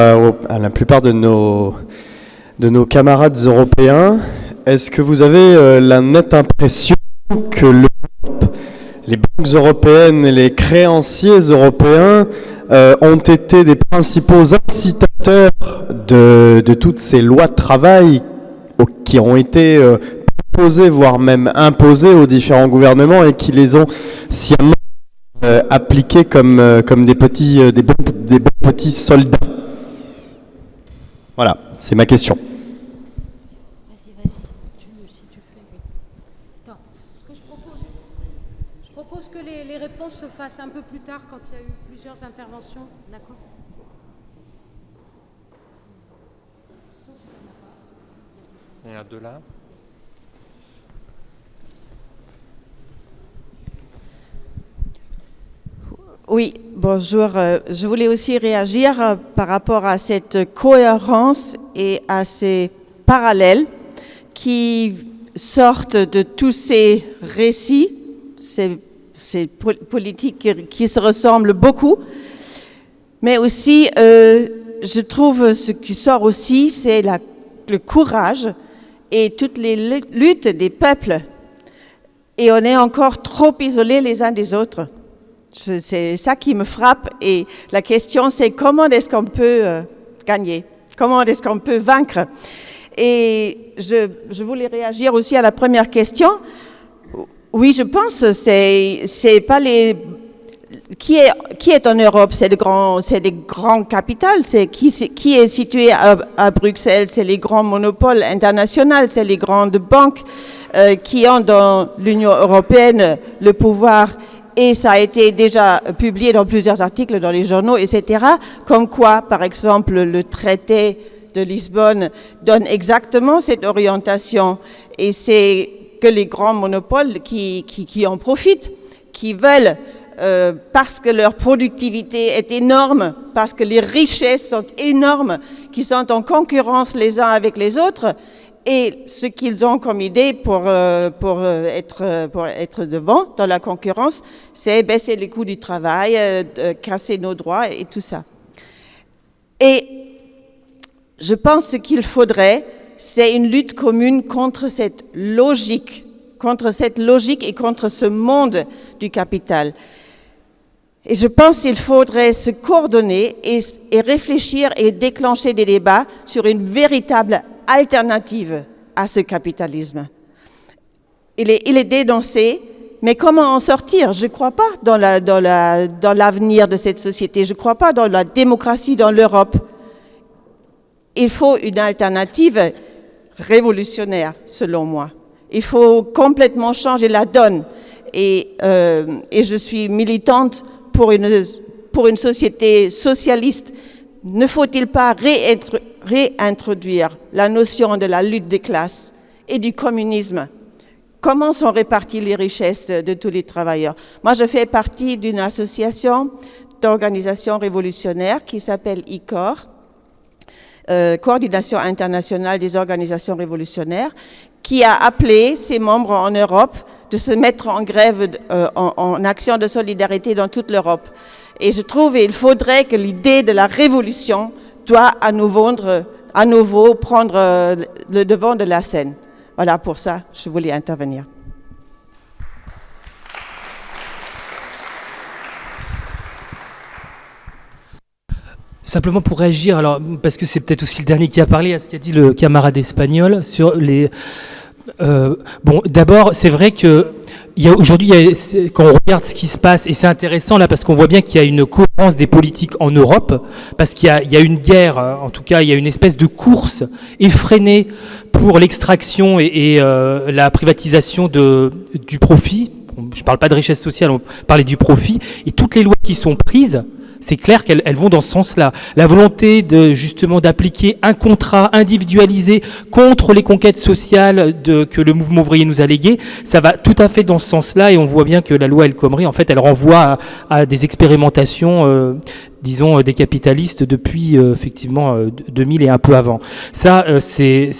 euh, à la plupart de nos, de nos camarades européens. Est-ce que vous avez euh, la nette impression que l'Europe, les banques européennes et les créanciers européens euh, ont été des principaux incitateurs de, de toutes ces lois de travail qui ont été proposées, voire même imposées aux différents gouvernements et qui les ont sciemment euh, appliquées comme, comme des, petits, des, des bons petits soldats? Voilà, c'est ma question. Vas-y, vas-y, tu, si tu fais. oui. Attends, ce que je propose, je propose que les, les réponses se fassent un peu plus tard quand il y a eu plusieurs interventions, d'accord? Il y en a deux là. Oui, bonjour. Euh, Je voulais aussi réagir euh, par rapport à cette cohérence et à ces parallèles qui sortent de tous ces récits, ces, ces po- politiques qui, se ressemblent beaucoup. Mais aussi, euh, je trouve ce qui sort aussi, c'est le courage et toutes les lu- luttes des peuples. Et on est encore trop isolés les uns des autres. C'est ça qui me frappe. Et la question, c'est comment est-ce qu'on peut euh, gagner? Comment est-ce qu'on peut vaincre? Et je, je voulais réagir aussi à la première question. Oui, je pense c'est c'est pas les qui est qui est en Europe, c'est le grand, c'est les grands capitales, c'est qui qui est situé à, à Bruxelles, c'est les grands monopoles internationaux, c'est les grandes banques euh, qui ont dans l'Union européenne le pouvoir et ça a été déjà publié dans plusieurs articles dans les journaux, etc. Comme quoi, par exemple, le traité de Lisbonne donne exactement cette orientation et c'est que les grands monopoles qui, en profitent, qui veulent, euh, parce que leur productivité est énorme, parce que les richesses sont énormes, qui sont en concurrence les uns avec les autres, et ce qu'ils ont comme idée pour, euh, pour, euh, être, euh, pour être devant dans la concurrence, c'est baisser les coûts du travail, casser nos droits et tout ça. Et je pense qu'il faudrait, c'est une lutte commune contre cette logique, contre cette logique et contre ce monde du capital. Et je pense qu'il faudrait se coordonner et, réfléchir et déclencher des débats sur une véritable alternative à ce capitalisme. Il est, dénoncé, mais comment en sortir? Je ne crois pas dans l'avenir de cette société, je ne crois pas dans la démocratie dans l'Europe. Il faut une alternative révolutionnaire, selon moi. Il faut complètement changer la donne. Et, euh, je suis militante pour une, pour une société socialiste. Ne faut-il pas réintroduire la notion de la lutte des classes et du communisme Comment sont réparties les richesses de tous les travailleurs? Moi, je fais partie d'une association d'organisations révolutionnaires qui s'appelle ICOR, euh, Coordination internationale des organisations révolutionnaires, qui a appelé ses membres en Europe de se mettre en grève, euh, en, en, action de solidarité dans toute l'Europe. Et je trouve qu'il faudrait que l'idée de la révolution doit à nouveau, à nouveau prendre euh, le devant de la scène. Voilà, pour ça, je voulais intervenir. Simplement pour réagir, alors parce que c'est peut-être aussi le dernier qui a parlé à ce qu'a dit le camarade espagnol sur les. Euh, bon, d'abord, c'est vrai que aujourd'hui, quand on regarde ce qui se passe, et c'est intéressant là parce qu'on voit bien qu'il y a une cohérence des politiques en Europe, parce qu'il y, a une guerre, en tout cas, il y a une espèce de course effrénée pour l'extraction et, euh, la privatisation du profit. Je ne parle pas de richesse sociale, on parlait du profit, et toutes les lois qui sont prises, c'est clair qu'elles elles vont dans ce sens-là. La volonté de justement d'appliquer un contrat individualisé contre les conquêtes sociales de, que le mouvement ouvrier nous a léguées, ça va tout à fait dans ce sens-là et on voit bien que la loi El Khomri, en fait, elle renvoie à, à des expérimentations, euh, disons, des capitalistes depuis euh, effectivement 2000 et un peu avant. Ça, euh, c'est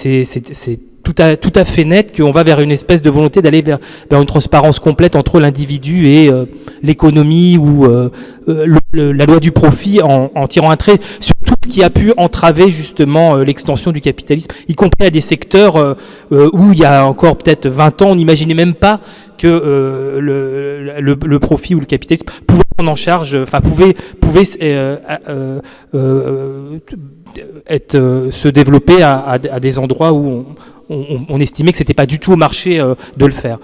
tout à, tout à fait net qu'on va vers une espèce de volonté d'aller vers, une transparence complète entre l'individu et euh, l'économie ou euh, le, le, la loi du profit en, tirant un trait sur tout ce qui a pu entraver justement euh, l'extension du capitalisme, y compris à des secteurs euh, euh, où il y a encore peut-être 20 ans, on n'imaginait même pas que euh, le, le, profit ou le capitalisme pouvait prendre en charge, enfin pouvait, pouvait euh, euh, euh, euh, se développer à- à des endroits où on, on- on estimait que c'était pas du tout au marché euh, de le faire.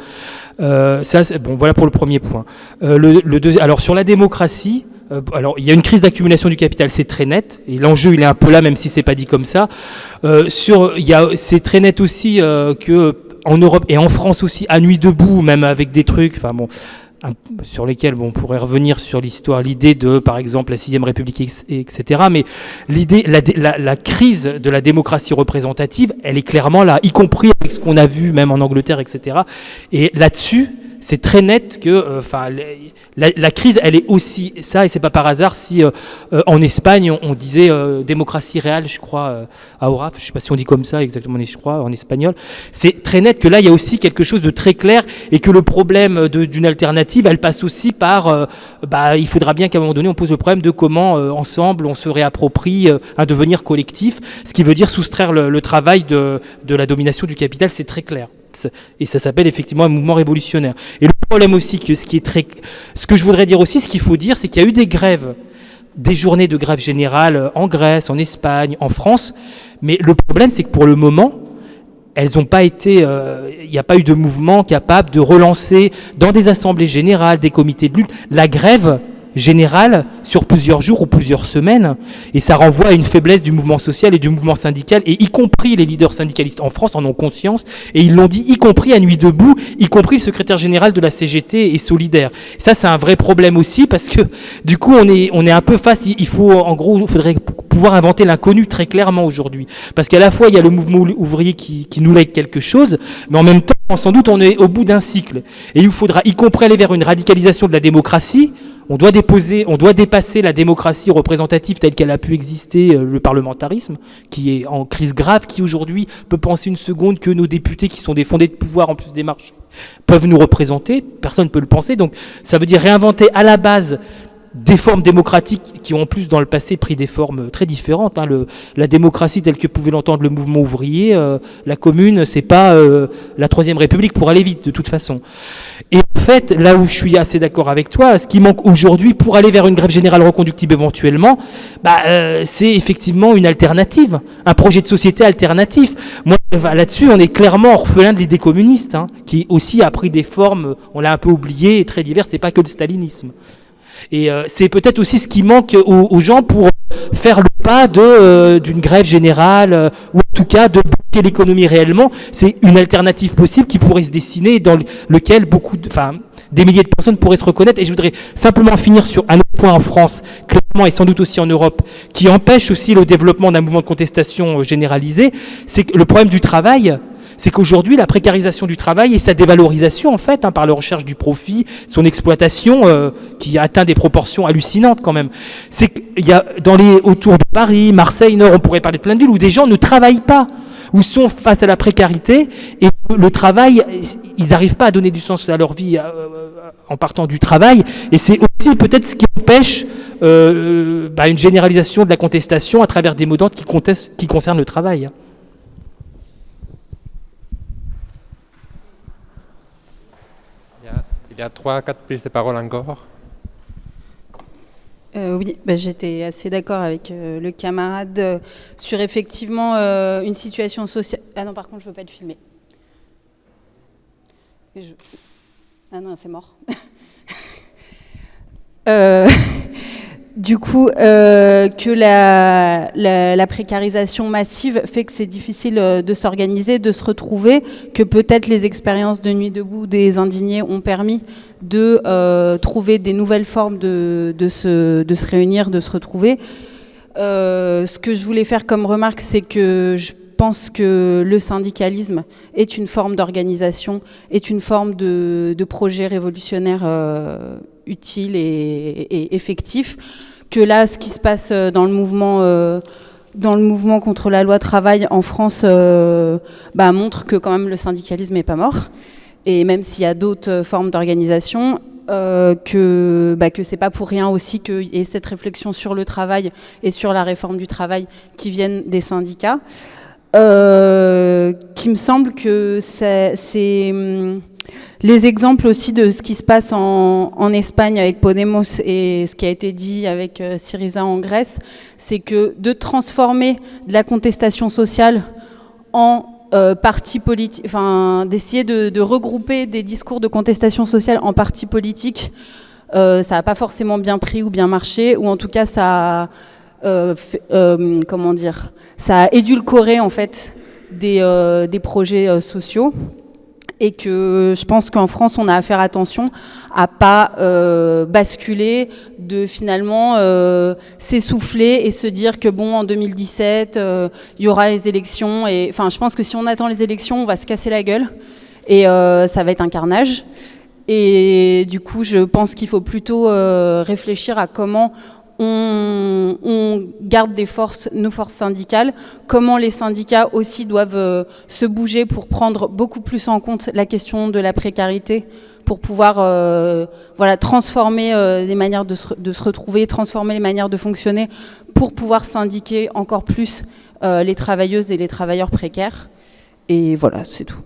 Euh, ça, bon, voilà pour le premier point. Euh, le, le deuxi- alors sur la démocratie, euh, alors il y a une crise d'accumulation du capital, c'est très net, et l'enjeu il est un peu là, même si c'est pas dit comme ça. Euh, sur, il y a, c'est très net aussi euh, que en Europe et en France aussi, à nuit debout, même avec des trucs, enfin bon, sur lesquels on pourrait revenir sur l'histoire, l'idée de, par exemple, la sixième République, ex- etc. Mais l'idée, la, la, la crise de la démocratie représentative, elle est clairement là, y compris avec ce qu'on a vu même en Angleterre, etc. Et là-dessus, c'est très net que, euh, enfin, la, la crise, elle est aussi ça, et c'est pas par hasard si euh, euh, en Espagne on, on disait démocratie réelle, je crois, à Oraf, je sais pas si on dit comme ça exactement, je crois, en espagnol. C'est très net que là, il y a aussi quelque chose de très clair, et que le problème d'une alternative, elle passe aussi par, bah, il faudra bien qu'à un moment donné, on pose le problème de comment ensemble on se réapproprie un devenir collectif, ce qui veut dire soustraire le, le travail de, de la domination du capital, c'est très clair. Et ça s'appelle effectivement un mouvement révolutionnaire. Et le problème aussi, ce qui est très, ce que je voudrais dire aussi, ce qu'il faut dire, c'est qu'il y a eu des grèves, des journées de grève générale euh, en Grèce, en Espagne, en France. Mais le problème, c'est que pour le moment, elles pas été, euh, il n'y a pas eu de mouvement capable de relancer dans des assemblées générales, des comités de lutte, la grève générale sur plusieurs jours ou plusieurs semaines. Et ça renvoie à une faiblesse du mouvement social et du mouvement syndical, et y compris les leaders syndicalistes en France en ont conscience, et ils l'ont dit, y compris à Nuit debout, y compris le secrétaire général de la CGT et Solidaire. Ça, c'est un vrai problème aussi, parce que du coup, on est, on est un peu face, il faut, en gros, il faudrait pouvoir inventer l'inconnu très clairement aujourd'hui. Parce qu'à la fois, il y a le mouvement ou- ouvrier qui, qui nous lègue quelque chose, mais en même temps, sans doute, on est au bout d'un cycle. Et il faudra, y compris aller vers une radicalisation de la démocratie, on doit dépasser la démocratie représentative telle qu'elle a pu exister, euh, le parlementarisme, qui est en crise grave, qui aujourd'hui peut penser une seconde que nos députés, qui sont des fondés de pouvoir en plus des marches, peuvent nous représenter. Personne ne peut le penser. Donc, ça veut dire réinventer à la base des formes démocratiques qui ont en plus dans le passé pris des formes très différentes. hein. La démocratie telle que pouvait l'entendre le mouvement ouvrier, euh, la commune, c'est pas euh, la troisième république pour aller vite de toute façon. Et en fait, là où je suis assez d'accord avec toi, ce qui manque aujourd'hui pour aller vers une grève générale reconductible éventuellement, bah, euh, c'est effectivement une alternative, un projet de société alternatif. Moi, enfin, là-dessus, on est clairement orphelin de l'idée communiste, hein, qui aussi a pris des formes, on l'a un peu oublié, très diverses, c'est pas que le stalinisme. Et euh, c'est peut-être aussi ce qui manque aux, gens pour faire le pas euh, d'une grève générale, euh, ou en tout cas de bloquer l'économie réellement. C'est une alternative possible qui pourrait se dessiner, dans le- lequel beaucoup, de, enfin, des milliers de personnes pourraient se reconnaître. Et je voudrais simplement finir sur un autre point en France, clairement et sans doute aussi en Europe, qui empêche aussi le développement d'un mouvement de contestation euh, généralisé, c'est le problème du travail c'est qu'aujourd'hui, la précarisation du travail et sa dévalorisation, en fait, hein, par la recherche du profit, son exploitation, euh, qui atteint des proportions hallucinantes quand même, c'est qu'il y a dans les autour de Paris, Marseille, Nord, on pourrait parler de plein de villes où des gens ne travaillent pas, où sont face à la précarité et le travail, ils n'arrivent pas à donner du sens à leur vie euh, en partant du travail. Et c'est aussi peut-être ce qui empêche euh, bah, une généralisation de la contestation à travers des qui, contestent- qui concernent le travail. Il y a, trois, quatre prises de parole encore. Euh, oui, bah, j'étais assez d'accord avec euh, le camarade euh, sur effectivement une situation sociale. Ah non, par contre, je veux pas. Et je- Ah non, c'est mort. Du coup, euh, que la, la- la précarisation massive fait que c'est difficile euh, de s'organiser, de se retrouver, que peut-être les expériences de nuit debout des indignés ont permis de euh, trouver des nouvelles formes de, de, se, de se réunir, de se retrouver. Euh, ce que je voulais faire comme remarque, c'est que je pense que le syndicalisme est une forme d'organisation, est une forme de, projet révolutionnaire euh, utile et, effectif. Que là, ce qui se passe euh, dans le mouvement, euh, dans le mouvement contre la loi travail en France bah, montre que quand même le syndicalisme n'est pas mort. Et même s'il y a d'autres formes d'organisation, que bah, que c'est pas pour rien aussi qu'il y ait cette réflexion sur le travail et sur la réforme du travail qui viennent des syndicats. Euh, qui me semble que c'est hum, les exemples aussi de ce qui se passe en, Espagne avec Podemos et ce qui a été dit avec euh, Syriza en Grèce, c'est que de transformer de la contestation sociale en euh, parti politique, enfin d'essayer de, regrouper des discours de contestation sociale en partis politiques, euh, ça n'a pas forcément bien pris ou bien marché, ou en tout cas ça a, comment dire, ça a édulcoré en fait des, euh, des projets sociaux et que je pense qu'en France, on a à faire attention à pas euh, basculer, de finalement euh, s'essouffler et se dire que bon, en 2017, euh, il y aura les élections. Et enfin, je pense que si on attend les élections, on va se casser la gueule et euh, ça va être un carnage. Et du coup, je pense qu'il faut plutôt euh, réfléchir à comment on, garde nos forces syndicales, comment les syndicats aussi doivent euh, se bouger pour prendre beaucoup plus en compte la question de la précarité, pour pouvoir euh, voilà, transformer euh, les manières de se, retrouver, transformer les manières de fonctionner, pour pouvoir syndiquer encore plus les travailleuses et les travailleurs précaires. Et voilà, c'est tout.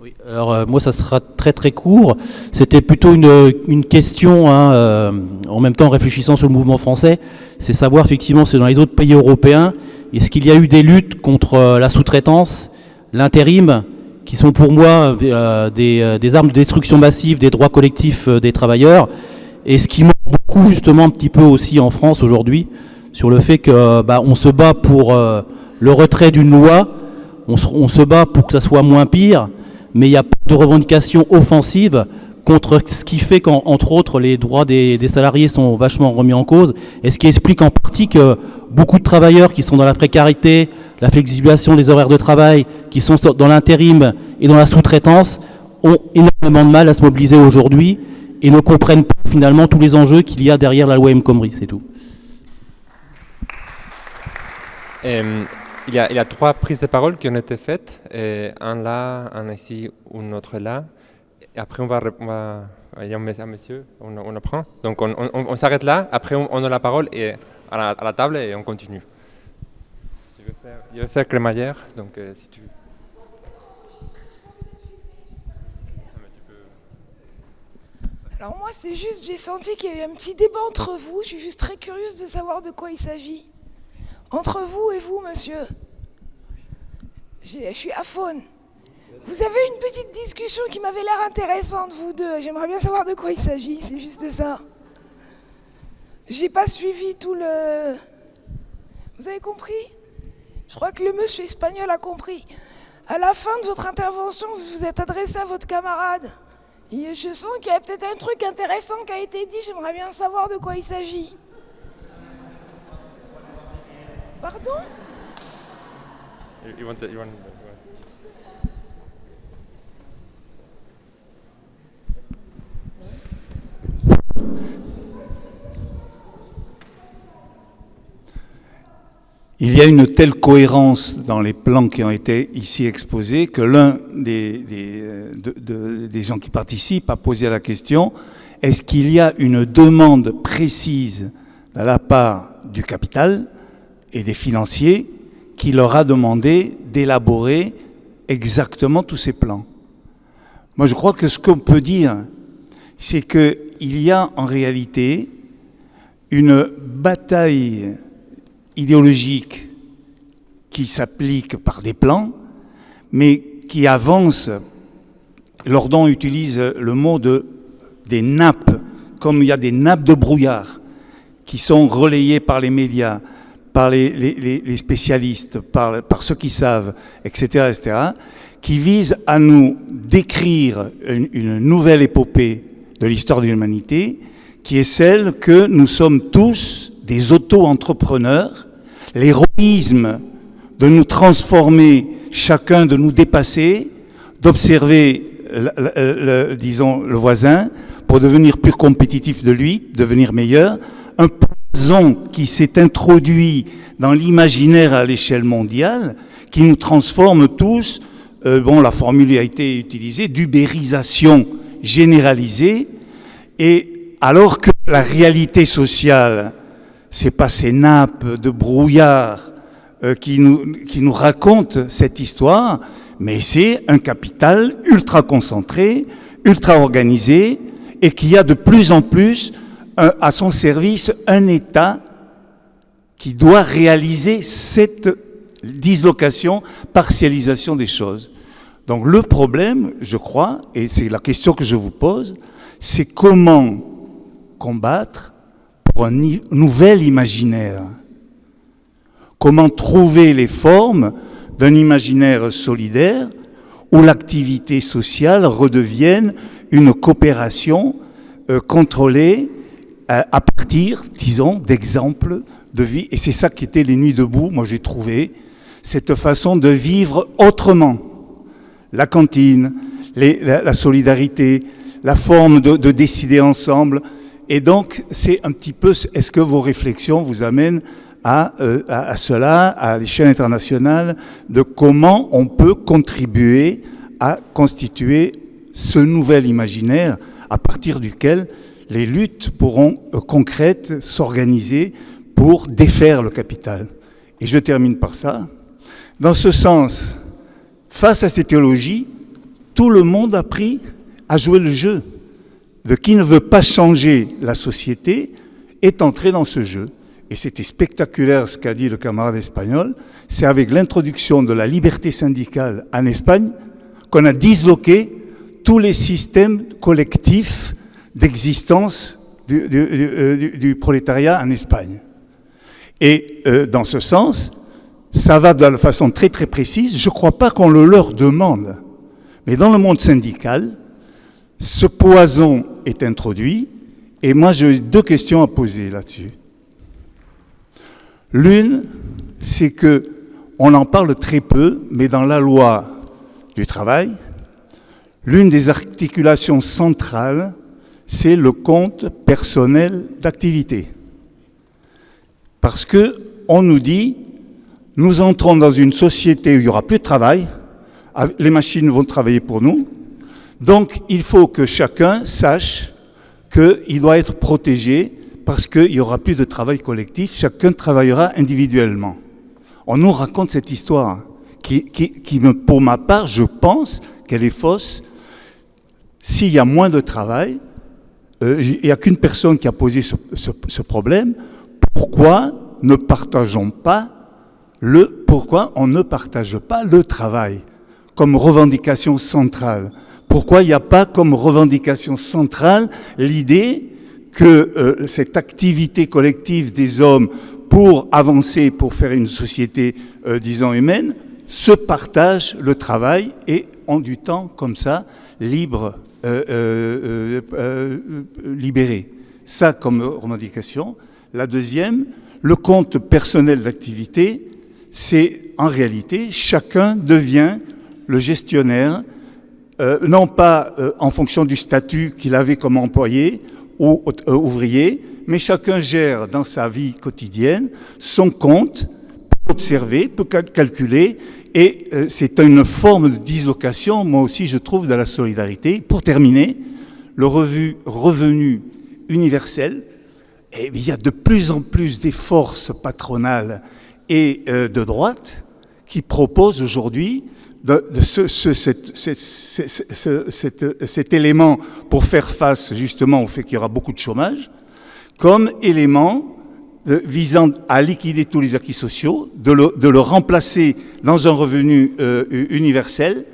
Oui, alors euh, moi ça sera très très court. C'était plutôt une, question, hein, euh, en même temps réfléchissant sur le mouvement français, c'est savoir effectivement c'est dans les autres pays européens, est-ce qu'il y a eu des luttes contre euh, la sous-traitance, l'intérim, qui sont pour moi des, armes de destruction massive des droits collectifs des travailleurs, et ce qui manque beaucoup justement un petit peu aussi en France aujourd'hui, sur le fait que bah, on se bat pour le retrait d'une loi, on se, on se bat pour que ça soit moins pire, mais il n'y a pas de revendication offensive contre ce qui fait qu'entre autres les droits des, salariés sont vachement remis en cause et ce qui explique en partie que beaucoup de travailleurs qui sont dans la précarité, la flexibilisation des horaires de travail, qui sont dans l'intérim et dans la sous-traitance ont énormément de mal à se mobiliser aujourd'hui et ne comprennent pas finalement tous les enjeux qu'il y a derrière la loi M. Khomri, c'est tout. Euh, il, y a, trois prises de parole qui ont été faites, un là, un ici, un autre là. Après, on va, il y a un monsieur, on, on le prend. Donc, on, s'arrête là. Après, on, a la parole et à, la, table et on continue. Je vais faire, je vais donc euh, si tu. Alors moi, c'est juste, j'ai senti qu'il y avait un petit débat entre vous. Je suis juste très curieuse de savoir de quoi il s'agit. Entre vous et vous, monsieur. Je suis à faune. Vous avez une petite discussion qui m'avait l'air intéressante, vous deux. J'aimerais bien savoir de quoi il s'agit, c'est juste ça. J'ai pas suivi tout le... Vous avez compris? Je crois que le monsieur espagnol a compris. À la fin de votre intervention, vous vous êtes adressé à votre camarade. Et je sens qu'il y a peut-être un truc intéressant qui a été dit. J'aimerais bien savoir de quoi il s'agit. Pardon you want to, you want... Il y a une telle cohérence dans les plans qui ont été ici exposés que l'un des, des, de, de, des, gens qui participent a posé la question est-ce qu'il y a une demande précise de la part du capital et des financiers qui leur a demandé d'élaborer exactement tous ces plans Moi, je crois que ce qu'on peut dire, c'est qu'il y a en réalité une bataille idéologique qui s'applique par des plans, mais qui avance. Lordon utilise le mot de des nappes, comme il y a des nappes de brouillard qui sont relayées par les médias, par les, spécialistes, par, ceux qui savent, etc., etc., qui visent à nous décrire une, nouvelle épopée de l'histoire de l'humanité, qui est celle que nous sommes tous des auto-entrepreneurs, l'héroïsme de nous transformer, chacun de nous dépasser, d'observer, disons, le voisin pour devenir plus compétitif de lui, devenir meilleur, un peu qui s'est introduit dans l'imaginaire à l'échelle mondiale, qui nous transforme tous, euh, bon, la formule a été utilisée, d'ubérisation généralisée, et alors que la réalité sociale, c'est pas ces nappes de brouillard euh, qui, nous, qui nous racontent cette histoire, mais c'est un capital ultra concentré, ultra organisé, et qui a de plus en plus à son service un État qui doit réaliser cette dislocation, partialisation des choses. Donc le problème, je crois, et c'est la question que je vous pose, c'est comment combattre pour un nouvel imaginaire Comment trouver les formes d'un imaginaire solidaire où l'activité sociale redevienne une coopération euh, contrôlée à partir, disons, d'exemples de vie. Et c'est ça qui était les nuits debout, moi j'ai trouvé, cette façon de vivre autrement. La cantine, la, solidarité, la forme de, de décider ensemble. Et donc, c'est un petit peu, est-ce que vos réflexions vous amènent euh, à, cela, à l'échelle internationale, de comment on peut contribuer à constituer ce nouvel imaginaire à partir duquel les luttes pourront euh, concrètes s'organiser pour défaire le capital. Et je termine par ça. Dans ce sens, face à ces théologies, tout le monde a pris à jouer le jeu. De qui ne veut pas changer la société est entré dans ce jeu et c'était spectaculaire ce qu'a dit le camarade espagnol, c'est avec l'introduction de la liberté syndicale en Espagne qu'on a disloqué tous les systèmes collectifs d'existence du, euh, prolétariat en Espagne. Et euh, dans ce sens, ça va de façon très très précise. Je ne crois pas qu'on le leur demande. Mais dans le monde syndical, ce poison est introduit. Et moi, j'ai deux questions à poser là-dessus. L'une, c'est que on en parle très peu, mais dans la loi du travail, l'une des articulations centrales, c'est le compte personnel d'activité. Parce que on nous dit, nous entrons dans une société où il n'y aura plus de travail, les machines vont travailler pour nous, donc il faut que chacun sache qu'il doit être protégé parce qu'il n'y aura plus de travail collectif, chacun travaillera individuellement. On nous raconte cette histoire qui, pour ma part, je pense qu'elle est fausse. S'il y a moins de travail, il n'y a qu'une personne qui a posé ce, problème. Pourquoi ne partageons pas le, pourquoi on ne partage pas le travail comme revendication centrale? Pourquoi il n'y a pas comme revendication centrale l'idée que euh, cette activité collective des hommes pour avancer, pour faire une société, euh, disons, humaine, se partagent le travail et ont du temps comme ça, libre, euh, libéré. Ça comme revendication. La deuxième, le compte personnel d'activité, c'est en réalité, chacun devient le gestionnaire, non pas en fonction du statut qu'il avait comme employé, ou euh, ouvrier, mais chacun gère dans sa vie quotidienne son compte, peut observer, peut calculer, et euh, c'est une forme de dislocation, moi aussi je trouve, de la solidarité. Pour terminer, le revenu universel, et il y a de plus en plus des forces patronales et euh, de droite qui proposent aujourd'hui cet, élément pour faire face justement au fait qu'il y aura beaucoup de chômage, comme élément visant à liquider tous les acquis sociaux, de le, remplacer dans un revenu euh, universel.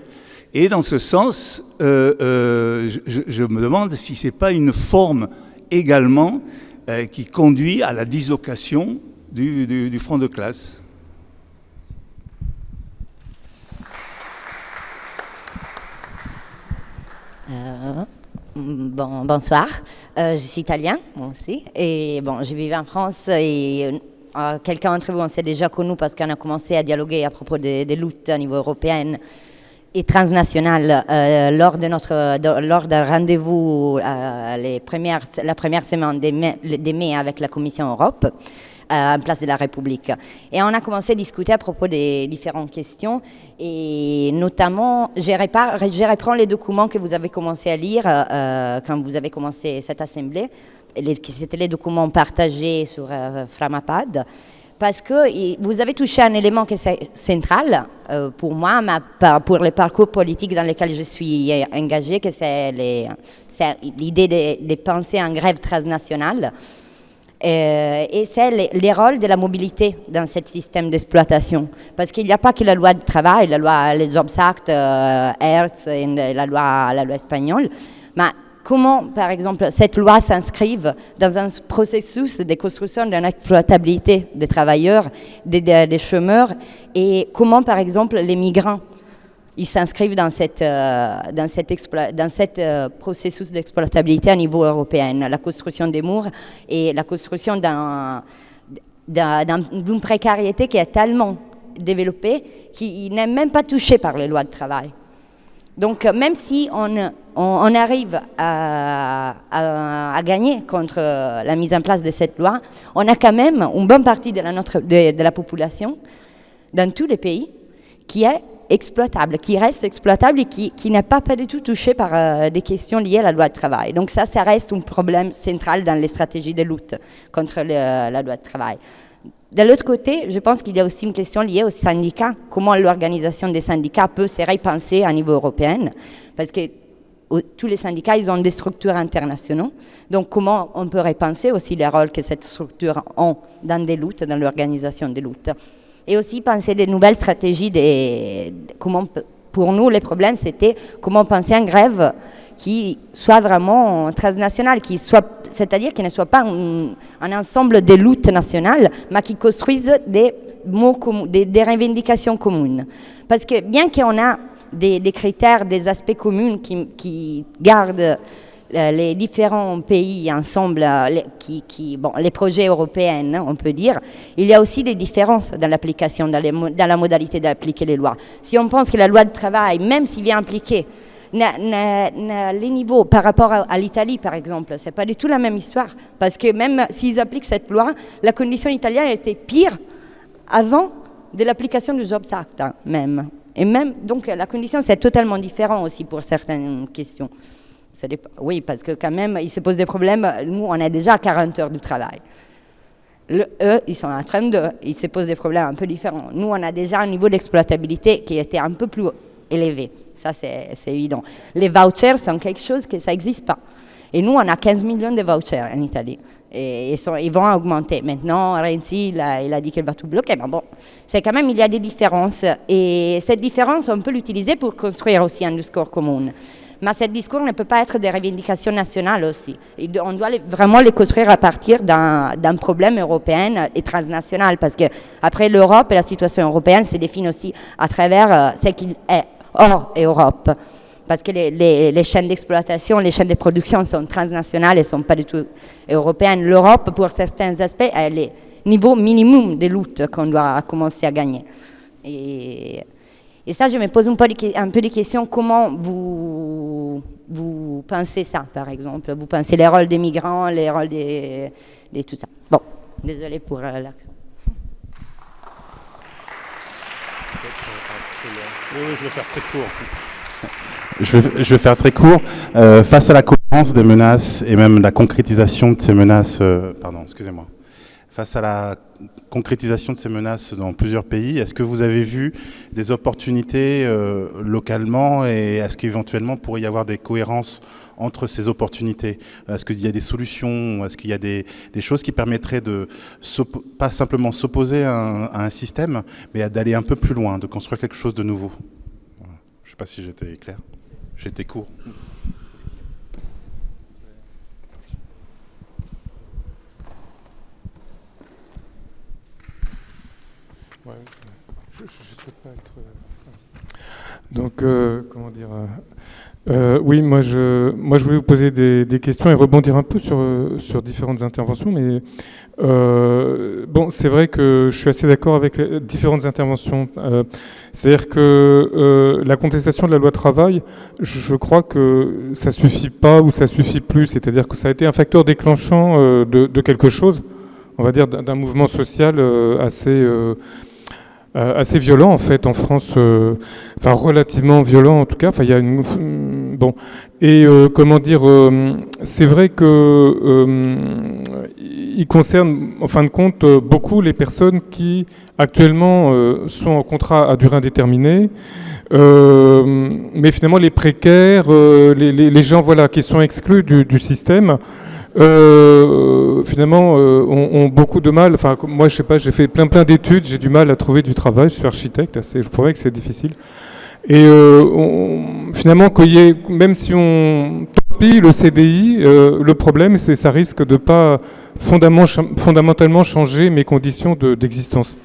Et dans ce sens, euh, euh, je, me demande si ce n'est pas une forme également qui conduit à la dislocation du front de classe. Euh, bon, bonsoir, euh, je suis italien, moi aussi, et bon, je vis en France et euh, quelqu'un d'entre vous, on s'est déjà connu parce qu'on a commencé à dialoguer à propos des, luttes à niveau européen. et transnationale euh, lors de notre lors d'un rendez-vous la première semaine des mai, des mai avec la Commission Europe euh, en place de la République. Et on a commencé à discuter à propos des différentes questions et notamment, je, reprends les documents que vous avez commencé à lire euh, quand vous avez commencé cette assemblée, c'était les documents partagés sur euh, Framapad parce que vous avez touché un élément qui est central euh, pour moi, pour le parcours politique dans lequel je suis engagée, que c'est l'idée de, de, penser en grève transnationale. Euh, et c'est les, rôles de la mobilité dans ce système d'exploitation. Parce qu'il n'y a pas que la loi du travail, la loi, le Jobs Act, euh, et la loi, la loi espagnole, mais comment, par exemple, cette loi s'inscrive dans un processus de construction d'une exploitabilité des travailleurs, des, chômeurs, et comment, par exemple, les migrants ils s'inscrivent dans cette, euh, dans euh, processus d'exploitabilité à niveau européen, la construction des murs et la construction d'une précarité qui est tellement développée qu'il n'est même pas touché par les lois de travail. Donc, même si on, arrive à, gagner contre la mise en place de cette loi, on a quand même une bonne partie de, la population dans tous les pays qui est exploitable, qui reste exploitable et qui, n'est pas, pas du tout touché par euh, des questions liées à la loi de travail. Donc ça, ça reste un problème central dans les stratégies de lutte contre la loi de travail. De l'autre côté, je pense qu'il y a aussi une question liée aux syndicats, comment l'organisation des syndicats peut se repenser à niveau européen, parce que tous les syndicats, ils ont des structures internationales. Donc, comment on peut repenser aussi les rôles que cette structure ont dans des luttes, dans l'organisation des luttes? Et aussi penser des nouvelles stratégies. Comment, pour nous, les problèmes, c'était comment penser en grève qui soit vraiment transnational, qui soit, c'est-à-dire qui ne soit pas un, ensemble de luttes nationales, mais qui construise des, mots des, des revendications communes. Parce que bien qu'on a des, critères, des aspects communs qui, gardent les différents pays ensemble, euh, les, projets européens, hein, on peut dire, il y a aussi des différences dans l'application, dans, la modalité d'appliquer les lois. Si on pense que la loi de travail, même s'il vient impliquer les niveaux par rapport à, l'Italie, par exemple, c'est pas du tout la même histoire. Parce que même s'ils appliquent cette loi, la condition italienne était pire avant de l'application du Jobs Act, hein, même. Et même, donc la condition, c'est totalement différent aussi pour certaines questions. Oui, parce que quand même, il se pose des problèmes. Nous, on a déjà 40 heures de travail. eux, ils sont en train de... Ils se posent des problèmes un peu différents. Nous, on a déjà un niveau d'exploitabilité qui était un peu plus élevé. Ça, c'est évident. Les vouchers sont quelque chose que ça n'existe pas. Et nous, on a 15 millions de vouchers en Italie et ils, vont augmenter. Maintenant, Renzi, il a, dit qu'il va tout bloquer, mais bon, c'est quand même, il y a des différences. Et cette différence, on peut l'utiliser pour construire aussi un discours commun. Mais ce discours ne peut pas être des revendications nationales aussi. On doit vraiment les construire à partir d'un problème européen et transnational, parce que après l'Europe et la situation européenne se définit aussi à travers euh, ce qu'il est hors Europe parce que les, chaînes d'exploitation, les chaînes de production sont transnationales et ne sont pas du tout européennes. L'Europe, pour certains aspects, a le niveau minimum de lutte qu'on doit commencer à gagner. Et, ça, je me pose un peu, de, questions, comment vous, vous pensez ça, par exemple? Vous pensez les rôles des migrants, les rôles des, de tout ça Bon, désolé pour euh, l'accent. Oui, je vais faire très court. Je vais, faire très court. Euh, face à la cohérence des menaces et même la concrétisation de ces menaces, euh, pardon, excusez-moi. Face à la concrétisation de ces menaces dans plusieurs pays, est-ce que vous avez vu des opportunités euh, localement et est-ce qu'éventuellement pourrait y avoir des cohérences entre ces opportunités? Est-ce qu'il y a des solutions? Est-ce qu'il y a des, choses qui permettraient de pas simplement s'opposer à, à, un système, mais d'aller un peu plus loin, de construire quelque chose de nouveau? Je ne sais pas si j'étais clair. J'étais court. Je souhaite pas être. Euh, donc, euh, comment dire. Euh, oui, moi je, moi je voulais vous poser des, questions et rebondir un peu sur, sur différentes interventions, mais bon, c'est vrai que je suis assez d'accord avec différentes interventions. C'est-à-dire que la contestation de la loi travail, je, crois que ça suffit pas ou ça suffit plus. C'est-à-dire que ça a été un facteur déclenchant de, quelque chose, on va dire d'un mouvement social assez assez violent en fait en France, euh, enfin relativement violent en tout cas. Enfin, il y a une mm, bon et euh, comment dire, euh, c'est vrai que euh, il concerne en fin de compte euh, beaucoup les personnes qui actuellement euh, sont en contrat à durée indéterminée. Euh, mais finalement, les précaires, euh, les, gens voilà, qui sont exclus du système, euh, finalement, euh, ont, beaucoup de mal. Enfin, moi, je sais pas, j'ai fait plein plein d'études, j'ai du mal à trouver du travail. Je suis architecte, c'est- je pourrais que c'est difficile. Et euh, on- finalement, même si on topille le CDI, euh, le problème, c'est ça risque de pas fondamentalement, changer mes conditions de- d'existence.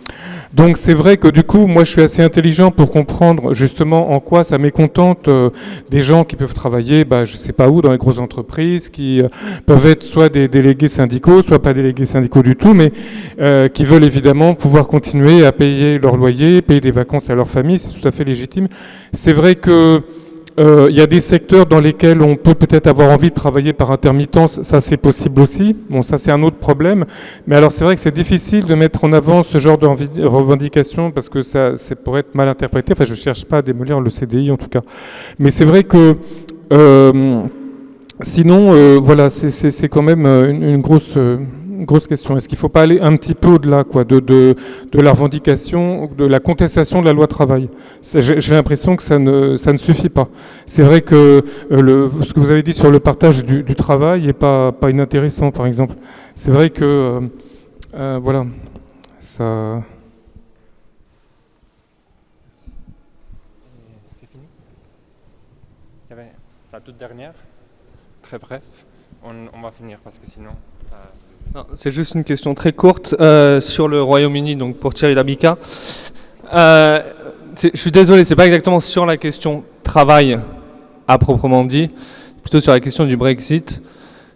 Donc c'est vrai que du coup, moi je suis assez intelligent pour comprendre justement en quoi ça mécontente euh, des gens qui peuvent travailler, bah, je sais pas où, dans les grosses entreprises, qui euh, peuvent être soit des délégués syndicaux, soit pas délégués syndicaux du tout, mais euh, qui veulent évidemment pouvoir continuer à payer leur loyer, payer des vacances à leur famille, c'est tout à fait légitime. C'est vrai que euh, il y a des secteurs dans lesquels on peut peut-être avoir envie de travailler par intermittence, ça c'est possible aussi. Bon, ça c'est un autre problème. Mais alors c'est vrai que c'est difficile de mettre en avant ce genre de revendi- revendication parce que ça c'est pour être mal interprété. Enfin, je cherche pas à démolir le CDI en tout cas. Mais c'est vrai que euh, sinon, euh, voilà, c'est- quand même une grosse. Grosse question. Est-ce qu'il ne faut pas aller un petit peu au-delà de, de, de la revendication, de la contestation de la loi travail? J'ai l'impression que ça ne, ça ne suffit pas. C'est vrai que euh, ce que vous avez dit sur le partage du, travail n'est pas, pas inintéressant, par exemple. C'est vrai que, euh, euh, voilà, ça... La toute dernière, très bref. On, on va finir parce que sinon. C'est juste une question très courte euh, sur le Royaume-Uni, donc pour Thierry Labica. Euh, je suis désolé, c'est pas exactement sur la question travail à proprement dit, plutôt sur la question du Brexit,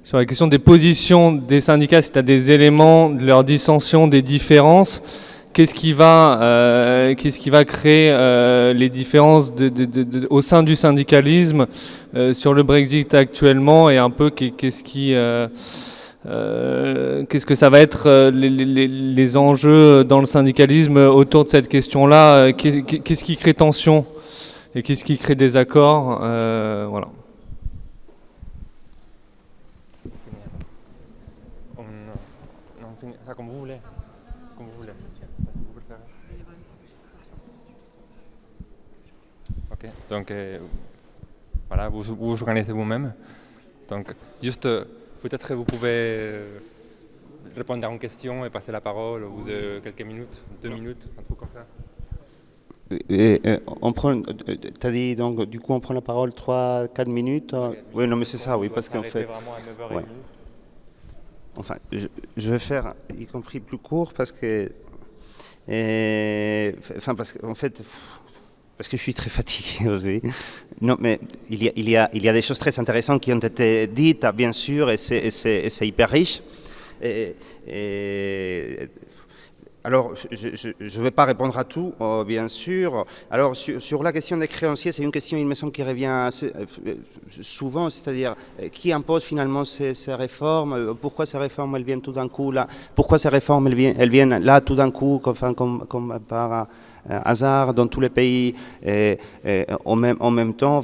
sur la question des positions des syndicats, si tu as des éléments de leur dissension, des différences. Qu'est-ce qui va, euh, qu'est-ce qui va créer les différences au sein du syndicalisme sur le Brexit actuellement et un peu qu'est- qu'est-ce qui, qu'est-ce que ça va être euh, les, enjeux dans le syndicalisme autour de cette question-là euh, qu'est- Qu'est-ce qui crée tension et qu'est-ce qui crée des accords euh, Voilà. Comme vous voulez. Comme vous voulez. Ok, donc euh, voilà, vous organisez vous-même. Donc, juste, euh, peut-être vous pouvez euh, répondre à une question et passer la parole au bout de quelques minutes, deux minutes, un truc comme ça. Et, et, on prend, t'as dit donc du coup on prend la parole 3-4 minutes. euh, Oui, non mais c'est ça, oui, parce qu'en fait. vraiment à 9h30. ouais. Enfin, je, je vais faire y compris plus court parce que, et, enfin parce qu'en fait, pff, parce que je suis très fatigué aussi. Non, mais il y a, des choses très intéressantes qui ont été dites, bien sûr, et c'est, hyper riche. Alors, je ne vais pas répondre à tout, euh, bien sûr. Alors, sur, la question des créanciers, c'est une question, il me semble, qui revient euh, souvent, c'est-à-dire euh, qui impose finalement ces, réformes Pourquoi ces réformes, elles viennent tout d'un coup là Pourquoi ces réformes, elles viennent, là tout d'un coup, comme, comme, comme par euh, hasard, dans tous les pays, en, même, temps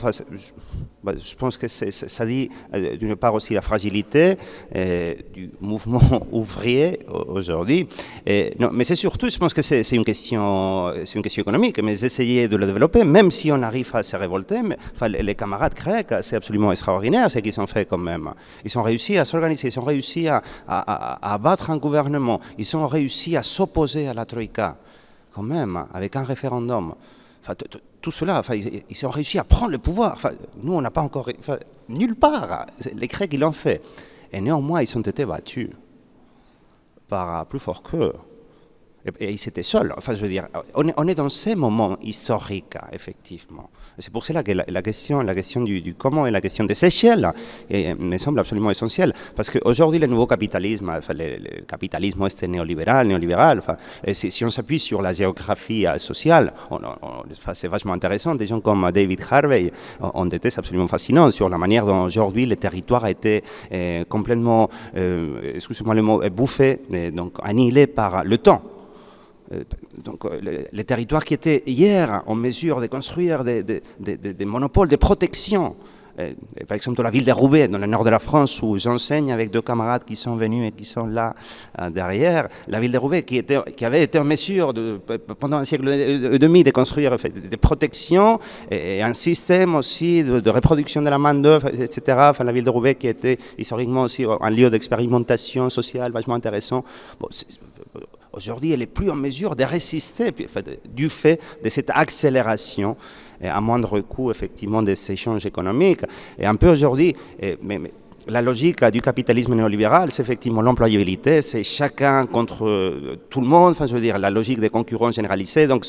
bah, je pense que ça dit euh, d'une part aussi la fragilité euh, du mouvement ouvrier aujourd'hui. Mais c'est surtout, je pense que c'est, une question, économique, mais essayer de le développer, même si on arrive à se révolter. Les, camarades grecs, c'est absolument extraordinaire ce qu'ils ont fait quand même. Ils ont réussi à s'organiser, ils ont réussi à, à, à battre un gouvernement, ils ont réussi à s'opposer à la Troïka, quand même, avec un référendum. Enfin, tout cela, enfin, ils, ont réussi à prendre le pouvoir. Enfin, nous, on n'a pas encore. Enfin, nulle part. Les Grecs, ils l'ont fait. Et néanmoins, ils ont été battus par plus fort qu'eux. Et, ils étaient seuls. Enfin, je veux dire, on est, dans ces moments historiques, effectivement. C'est pour cela que la, question, la question du, comment et la question des échelles me semble absolument essentielle. Parce qu'aujourd'hui, le nouveau capitalisme, le, capitalisme est néolibéral, néolibéral, enfin, si, si, on s'appuie sur la géographie euh, sociale, c'est vachement intéressant. Des gens comme David Harvey ont thèses absolument fascinantes sur la manière dont aujourd'hui le territoire a été euh, complètement, euh, excusez-moi le mot, bouffé, donc annihilé par le temps. Euh, donc, euh, les, territoires qui étaient hier en mesure de construire des, monopoles de protection, euh, par exemple la ville de Roubaix, dans le nord de la France, où j'enseigne avec deux camarades qui sont venus et qui sont là derrière, la ville de Roubaix qui, était, qui avait été en mesure pendant un siècle et demi de construire des protections et, un système aussi de, reproduction de la main-d'œuvre, etc. Enfin, la ville de Roubaix qui était historiquement aussi un lieu d'expérimentation sociale vachement intéressant. Aujourd'hui, elle n'est plus en mesure de résister du fait de cette accélération à moindre coût, effectivement, des échanges économiques. Et un peu aujourd'hui, la logique du capitalisme néolibéral, c'est effectivement l'employabilité, c'est chacun contre euh, tout le monde, enfin je veux dire la logique des concurrence généralisée, donc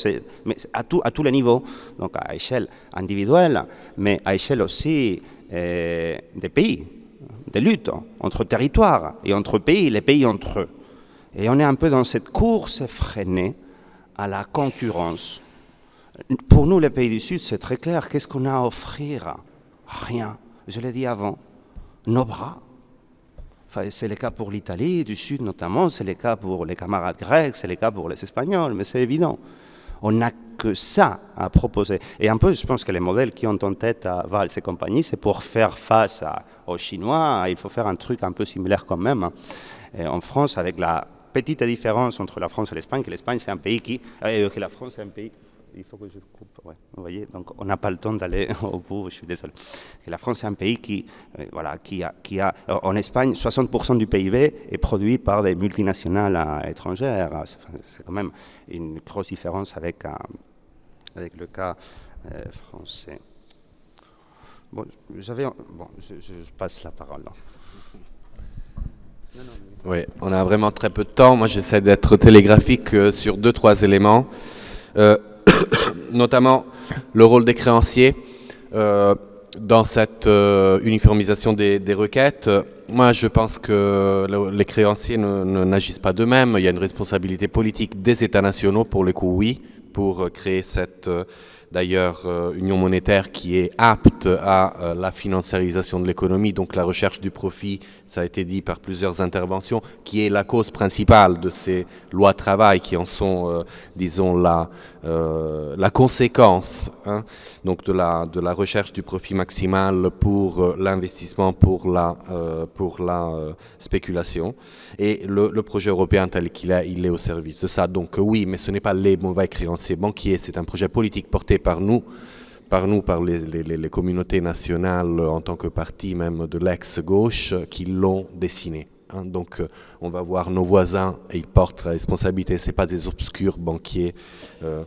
à, tout, à tous les niveaux, donc à échelle individuelle, mais à échelle aussi euh, des pays, des luttes entre territoires et entre pays, les pays entre eux. Et on est un peu dans cette course effrénée à la concurrence. Pour nous, les pays du Sud, c'est très clair. Qu'est-ce qu'on a à offrir? Rien. Je l'ai dit avant. Nos bras. Enfin, c'est le cas pour l'Italie, du Sud notamment, c'est le cas pour les camarades grecs, c'est le cas pour les Espagnols, mais c'est évident. On n'a que ça à proposer. Et un peu, je pense que les modèles qui ont en tête à Valls et compagnie, c'est pour faire face aux Chinois, il faut faire un truc un peu similaire quand même. Et en France, avec la petite différence entre la France et l'Espagne, que l'Espagne c'est un pays qui, euh, que la France c'est un pays, il faut que je coupe, ouais, vous voyez, donc on n'a pas le temps d'aller au bout, je suis désolé. La France c'est un pays qui, euh, voilà, qui a, qui a, euh, en Espagne, 60% du PIB est produit par des multinationales étrangères. C'est quand même une grosse différence avec, avec le cas français. Bon, j'avais, bon, je, passe la parole. Oui, on a vraiment très peu de temps. Moi, j'essaie d'être télégraphique euh, sur deux, trois éléments, euh, notamment le rôle des créanciers euh, dans cette uniformisation des, requêtes. Moi, je pense que les créanciers n'agissent pas d'eux-mêmes. Il y a une responsabilité politique des États nationaux, pour le coup, oui, pour créer cette d'ailleurs euh, union monétaire qui est apte à euh, la financiarisation de l'économie, donc la recherche du profit, ça a été dit par plusieurs interventions, qui est la cause principale de ces lois travail qui en sont, euh, disons, la, la conséquence, hein, donc de la, recherche du profit maximal pour l'investissement, pour la, la spéculation. Et le, le projet européen tel qu'il est, il est au service de ça. Donc oui, mais ce n'est pas les mauvais créanciers banquiers, c'est un projet politique porté par nous, par nous, par les, communautés nationales en tant que parti même de l'ex-gauche qui l'ont dessiné. Hein. Donc euh, on va voir nos voisins et ils portent la responsabilité, ce pas des obscurs banquiers. Euh.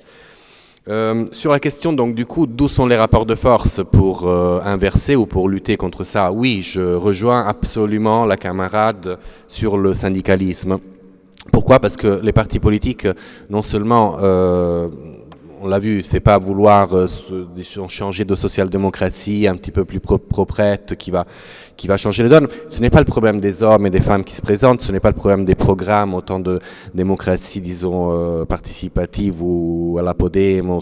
Euh, sur la question, donc, du coup, d'où sont les rapports de force pour inverser ou pour lutter contre ça? Oui, je rejoins absolument la camarade sur le syndicalisme. Pourquoi? Parce que les partis politiques, non seulement on l'a vu, c'est pas vouloir euh, changer de social-démocratie un petit peu plus proprette qui va, qui va changer les donnes. Ce n'est pas le problème des hommes et des femmes qui se présentent, ce n'est pas le problème des programmes, autant de démocratie, disons, euh, participative ou à la Podemos.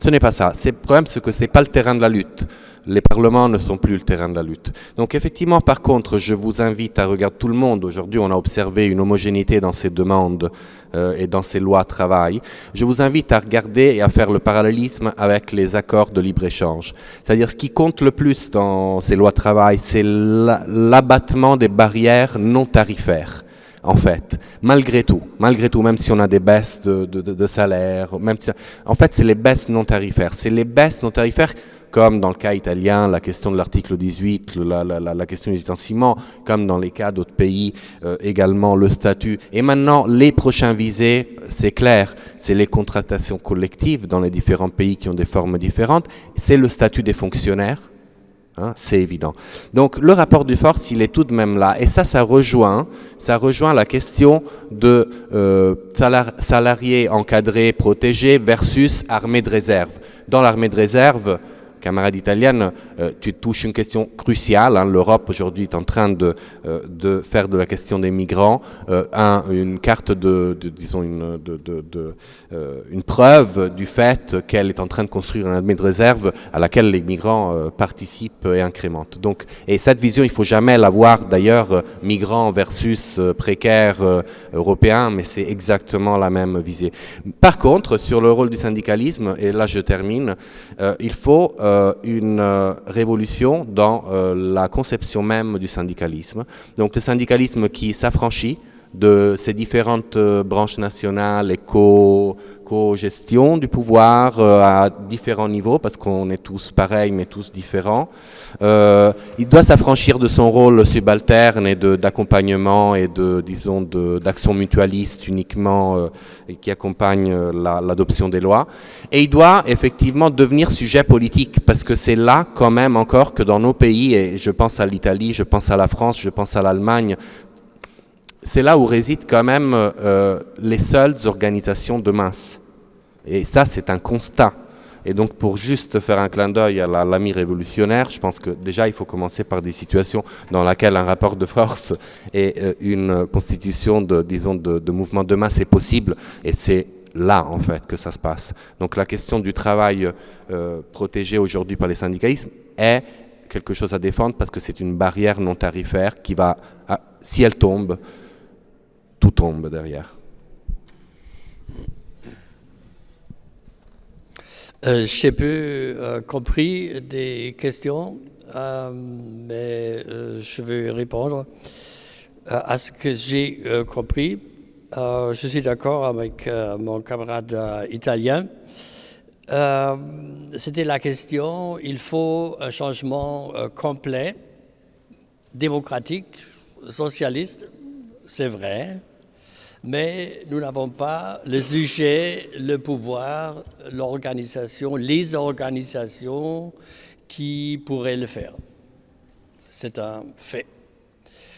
Ce n'est pas ça. C'est le problème, c'est que c'est pas le terrain de la lutte les parlements ne sont plus le terrain de la lutte. Donc effectivement, par contre, je vous invite à regarder tout le monde. Aujourd'hui, on a observé une homogénéité dans ces demandes euh, et dans ces lois travail. Je vous invite à regarder et à faire le parallélisme avec les accords de libre-échange. C'est-à-dire ce qui compte le plus dans ces lois travail, c'est l'abattement des barrières non tarifaires en fait, malgré tout, malgré tout, même si on a des baisses de, de, salaire, même en fait, c'est les baisses non tarifaires. C'est les baisses non tarifaires comme dans le cas italien, la question de l'article 18, la, question du licenciement, comme dans les cas d'autres pays, euh, également le statut. Et maintenant, les prochains visés, c'est clair, c'est les contratations collectives dans les différents pays qui ont des formes différentes, c'est le statut des fonctionnaires, Hein, c'est évident. Donc le rapport de force, il est tout de même là. Et ça, ça rejoint, ça rejoint la question de euh, salariés encadrés, protégés versus armée de réserve. Dans l'armée de réserve, camarade italienne, euh, tu touches une question cruciale. Hein. L'Europe aujourd'hui est en train de, euh, de, faire de la question des migrants euh, une carte de, disons, une, une preuve du fait qu'elle est en train de construire une armée de réserve à laquelle les migrants participent et incrémentent. Donc, et cette vision, il faut jamais la voir d'ailleurs migrants versus précaires européens, mais c'est exactement la même visée. Par contre, sur le rôle du syndicalisme, et là je termine, il faut euh, une euh, révolution dans euh, la conception même du syndicalisme. Donc le syndicalisme qui s'affranchit de ces différentes branches nationales et co-gestion du pouvoir à différents niveaux, parce qu'on est tous pareils mais tous différents. il doit s'affranchir de son rôle subalterne et d'accompagnement et de, disons, d'action mutualiste uniquement qui accompagne l'adoption des lois. Et il doit effectivement devenir sujet politique, parce que c'est là quand même encore que dans nos pays, et je pense à l'Italie, je pense à la France, je pense à l'Allemagne, c'est là où résident quand même euh, les seules organisations de masse. Et ça, c'est un constat. Et donc, pour juste faire un clin d'œil à l'ami révolutionnaire, je pense que déjà, il faut commencer par des situations dans lesquelles un rapport de force et euh, une constitution de, disons, de, mouvement de masse est possible. Et c'est là, en fait, que ça se passe. Donc la question du travail euh, protégé aujourd'hui par les syndicalismes est quelque chose à défendre parce que c'est une barrière non tarifaire qui va, si elle tombe, tombe derrière. Euh, J'ai peu euh, compris des questions, mais je vais répondre à ce que j'ai compris. Euh, je suis d'accord avec euh, mon camarade euh, italien. C'était la question, il faut un changement complet, démocratique, socialiste, c'est vrai, mais nous n'avons pas le sujet, le pouvoir, l'organisation, les organisations qui pourraient le faire. C'est un fait.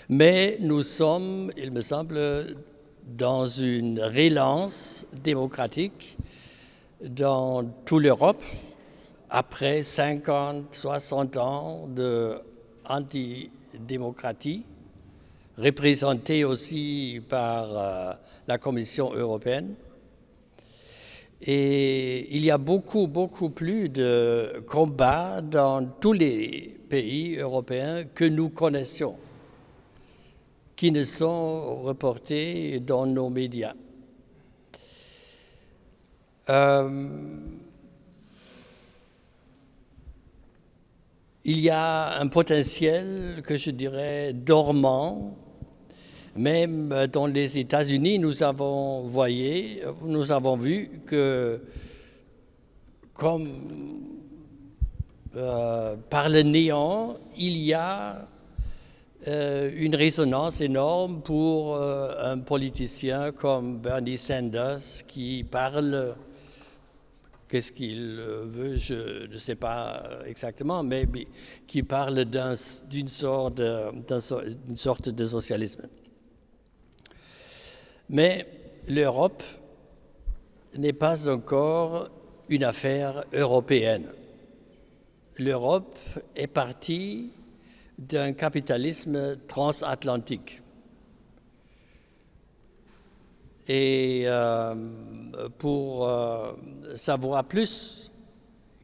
Mais nous sommes, il me semble, dans une relance démocratique dans toute l'Europe après 50, 60 ans d'antidémocratie, représentée aussi par euh, la Commission européenne. Et il y a beaucoup, beaucoup plus de combats dans tous les pays européens que nous connaissions qui ne sont reportés dans nos médias. Euh, il y a un potentiel que je dirais dormant. Même dans les États-Unis, nous avons voyé, nous avons vu que comme euh, par le néant, il y a euh, une résonance énorme pour euh, un politicien comme Bernie Sanders qui parle, qu'est-ce qu'il veut, je ne sais pas exactement, mais qui parle d'une sorte, sorte de socialisme. Mais l'Europe n'est pas encore une affaire européenne. L'Europe est partie d'un capitalisme transatlantique. Et euh, pour euh, savoir plus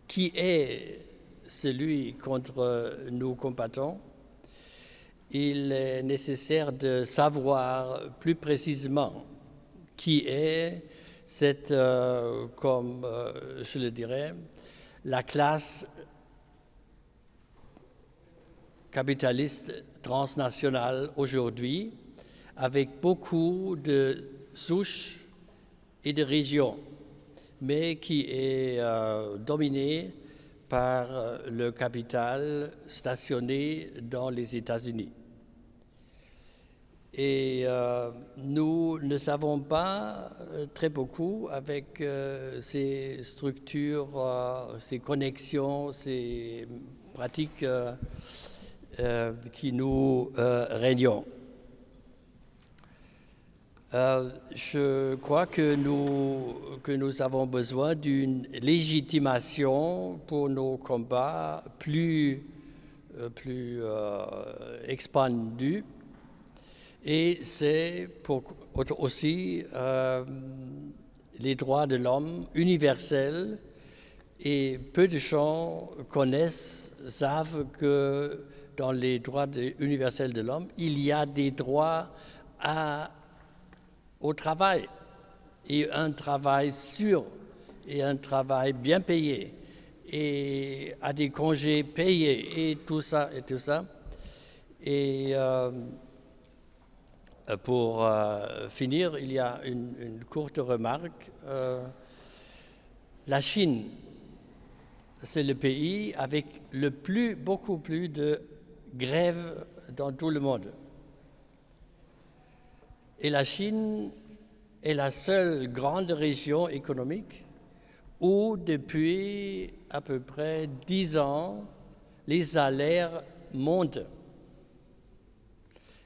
qui est celui contre nous combattons, il est nécessaire de savoir plus précisément qui est cette, euh, comme je le dirais, la classe capitaliste transnational aujourd'hui, avec beaucoup de souches et de régions, mais qui est euh, dominé par euh, le capital stationné dans les États-Unis. Et euh, nous ne savons pas très beaucoup avec ces structures, ces connexions, ces pratiques qui nous régnent. Je crois que nous, que nous avons besoin d'une légitimation pour nos combats plus, plus expandus et c'est aussi euh, les droits de l'homme universels. Et peu de gens connaissent, savent que dans les droits universels de l'homme, il y a des droits à, au travail, et un travail sûr, et un travail bien payé, et à des congés payés, et tout ça, et tout ça. Et euh, pour euh, finir, il y a une, courte remarque. Euh, la Chine, c'est le pays avec le plus, beaucoup plus de grèves dans tout le monde. Et la Chine est la seule grande région économique où depuis à peu près dix ans, les salaires montent.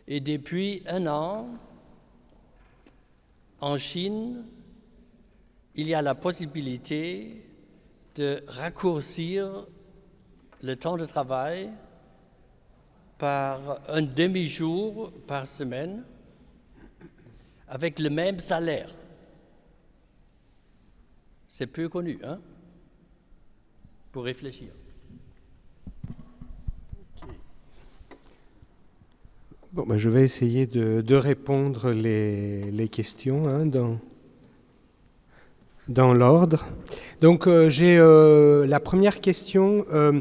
Et depuis un an, en Chine, il y a la possibilité de raccourcir le temps de travail par un demi-jour par semaine avec le même salaire. C'est peu connu, hein, pour réfléchir. Bon, ben, je vais essayer de, répondre les, questions hein, dans, dans l'ordre. Donc euh, j'ai euh, la première question. Euh,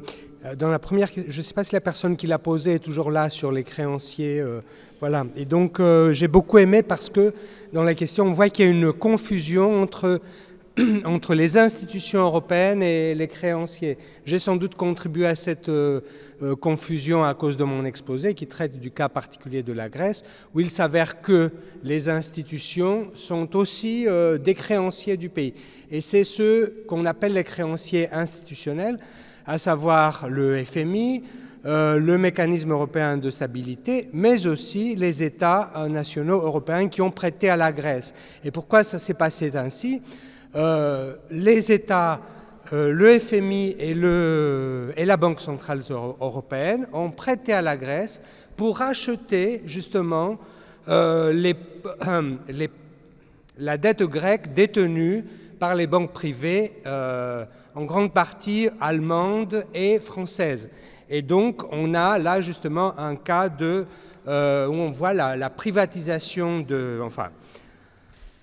dans la première, je ne sais pas si la personne qui l'a posée est toujours là sur les créanciers. voilà. Et donc j'ai beaucoup aimé parce que dans la question, on voit qu'il y a une confusion entre entre les institutions européennes et les créanciers. J'ai sans doute contribué à cette euh, euh, confusion à cause de mon exposé qui traite du cas particulier de la Grèce, où il s'avère que les institutions sont aussi euh, des créanciers du pays. Et c'est ceux qu'on appelle les créanciers institutionnels, à savoir le FMI, le mécanisme européen de stabilité, mais aussi les États nationaux européens qui ont prêté à la Grèce. Et pourquoi ça s'est passé ainsi? Euh, les États, euh, le FMI et, la Banque centrale européenne ont prêté à la Grèce pour acheter justement euh, la dette grecque détenue par les banques privées, en grande partie allemandes et françaises. Et donc, on a là justement un cas de, où on voit la, la privatisation de, enfin,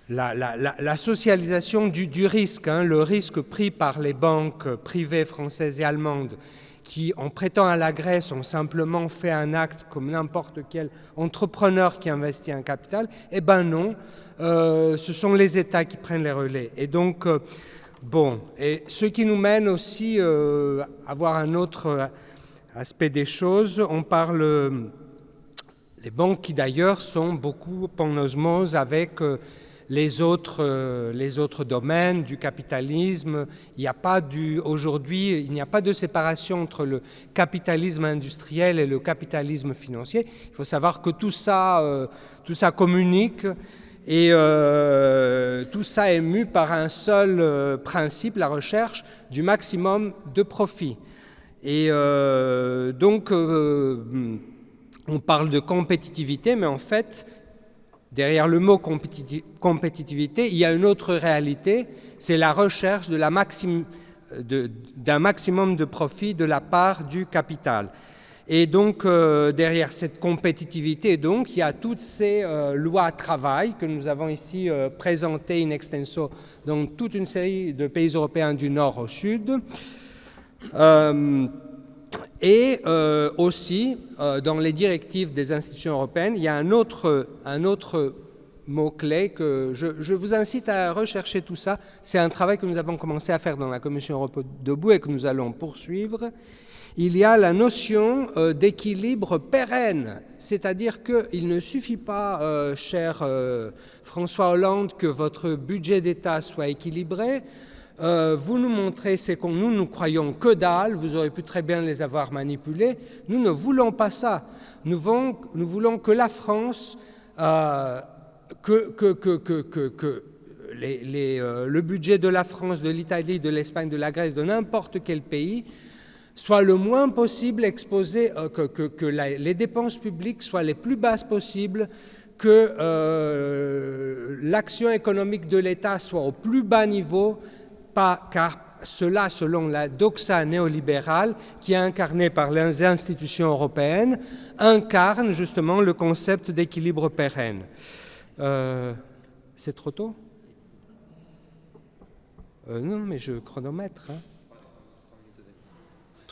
la, socialisation du, risque, hein, le risque pris par les banques privées françaises et allemandes qui, en prêtant à la Grèce, ont simplement fait un acte comme n'importe quel entrepreneur qui investit un capital, eh ben non, euh, ce sont les États qui prennent les relais. Et donc, euh, bon, et ce qui nous mène aussi euh, à voir un autre aspect des choses, on parle, les banques qui d'ailleurs sont beaucoup en osmose avec les autres, euh, les autres domaines du capitalisme. Il n'y a pas du, il n'y a pas de séparation entre le capitalisme industriel et le capitalisme financier. Il faut savoir que tout ça, euh, tout ça communique et euh, tout ça est mu par un seul principe, la recherche du maximum de profit. Et donc, on parle de compétitivité, mais en fait, Derrière le mot compétitivité, il y a une autre réalité, c'est la recherche d'un maximum de profit de la part du capital. Et donc, euh, derrière cette compétitivité, donc, il y a toutes ces euh, lois travail que nous avons ici euh, présentées in extenso dans toute une série de pays européens du nord au sud. Et aussi, dans les directives des institutions européennes, il y a un autre, un autre que je, vous incite à rechercher tout ça. C'est un travail que nous avons commencé à faire dans la Commission européenne debout et que nous allons poursuivre. Il y a la notion euh, d'équilibre pérenne, c'est-à-dire qu'il ne suffit pas, cher François Hollande, que votre budget d'État soit équilibré, Euh, vous nous montrez c'est qu'on nous nous croyons que dalle, vous aurez pu très bien les avoir manipulés. Nous ne voulons pas ça. Nous voulons, que la France, euh, que, que, que, que euh, le budget de la France, de l'Italie, de l'Espagne, de la Grèce, de n'importe quel pays, soit le moins possible exposé, euh, que, les dépenses publiques soient les plus basses possibles, que euh, l'action économique de l'État soit au plus bas niveau, pas, car cela, selon la doxa néolibérale qui est incarnée par les institutions européennes, incarne justement le concept d'équilibre pérenne. Euh, C'est trop tôt? Non, mais je chronomètre. Hein.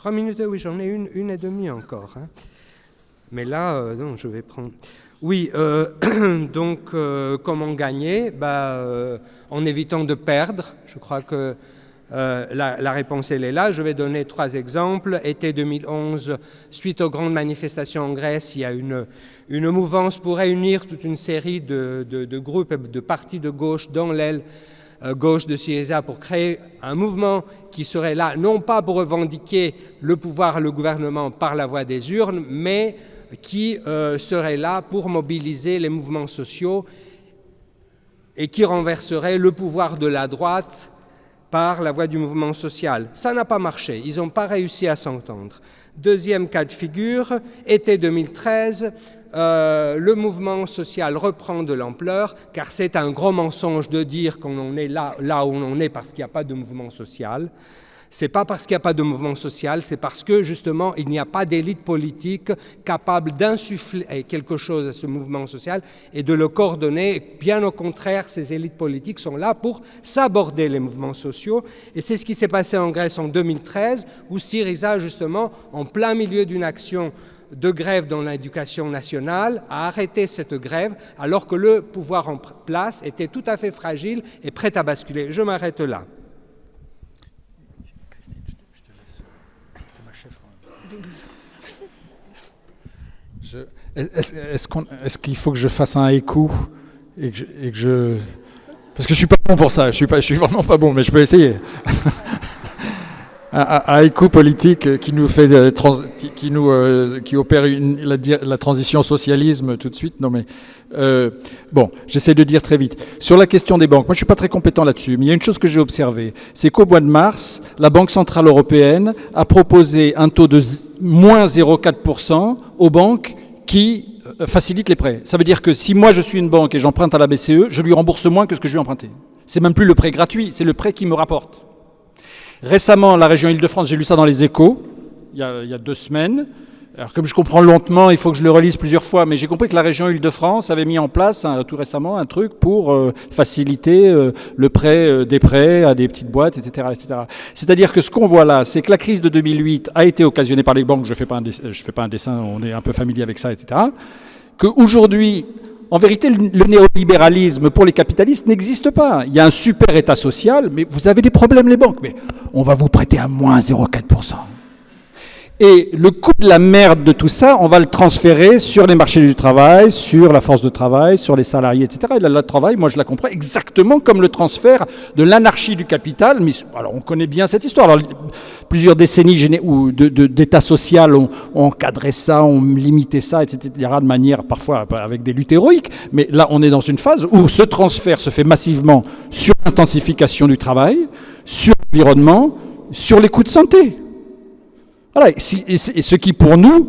Trois minutes, oui, j'en ai une, une et demie encore. Hein. Mais là, euh, non, je vais prendre. Oui, euh, donc euh, comment gagner? Bah, En évitant de perdre. Je crois que la, réponse, elle est là. Je vais donner trois exemples. Été 2011, suite aux grandes manifestations en Grèce, il y a une, une mouvance pour réunir toute une série de, de, de groupes, de partis de gauche dans l'aile gauche de Syriza pour créer un mouvement qui serait là, non pas pour revendiquer le pouvoir, le gouvernement par la voie des urnes, mais qui euh, serait là pour mobiliser les mouvements sociaux et qui renverserait le pouvoir de la droite par la voie du mouvement social. Ça n'a pas marché, ils n'ont pas réussi à s'entendre. Deuxième cas de figure, été 2013, euh, le mouvement social reprend de l'ampleur, car c'est un gros mensonge de dire qu'on est là, où on est parce qu'il n'y a pas de mouvement social. C'est pas parce qu'il n'y a pas de mouvement social, c'est parce que justement il n'y a pas d'élite politique capable d'insuffler quelque chose à ce mouvement social et de le coordonner. Bien au contraire, ces élites politiques sont là pour s'aborder les mouvements sociaux. Et c'est ce qui s'est passé en Grèce en 2013, où Syriza, justement, en plein milieu d'une action de grève dans l'éducation nationale, a arrêté cette grève alors que le pouvoir en place était tout à fait fragile et prêt à basculer. Je m'arrête là. Est-ce est qu'il est faut que je fasse un écho et que, je, et que je... Parce que je suis pas bon pour ça, je suis, pas, je suis vraiment pas bon, mais je peux essayer. un, un, politique qui nous fait, qui nous, euh, qui opère une, la, la, transition socialisme tout de suite. Non mais euh, bon, j'essaie de dire très vite sur la question des banques. Moi, je suis pas très compétent là-dessus, mais il y a une chose que j'ai observée, c'est qu'au mois de mars, la Banque centrale européenne a proposé un taux de moins 0,4% aux banques qui facilite les prêts. Ça veut dire que si moi je suis une banque et j'emprunte à la BCE, je lui rembourse moins que ce que je lui ai emprunté. C'est même plus le prêt gratuit, c'est le prêt qui me rapporte. Récemment, la région Île-de-France, j'ai lu ça dans les échos, il y, a, deux semaines. Alors comme je comprends lentement, il faut que je le relise plusieurs fois, mais j'ai compris que la région Île-de-France avait mis en place tout récemment un truc pour euh, faciliter euh, le prêt euh, des prêts à des petites boîtes, etc. C'est-à-dire que ce qu'on voit là, c'est que la crise de 2008 a été occasionnée par les banques, je ne fais, pas un je fais pas un dessin, on est un peu familier avec ça, etc. Qu'aujourd'hui, en vérité, le néolibéralisme pour les capitalistes n'existe pas. Il y a un super état social, mais vous avez des problèmes les banques, mais on va vous prêter à moins 0,4%. Et le coût de la merde de tout ça, on va le transférer sur les marchés du travail, sur la force de travail, sur les salariés, etc. Et le travail, moi, je la comprends exactement comme le transfert de l'anarchie du capital. Alors, on connaît bien cette histoire. Alors, plusieurs décennies d'État social ont, ont, encadré ça, ont limité ça, etc. de manière parfois avec des luttes héroïques. Mais là, on est dans une phase où ce transfert se fait massivement sur l'intensification du travail, sur l'environnement, sur les coûts de santé. Voilà, ce qui pour nous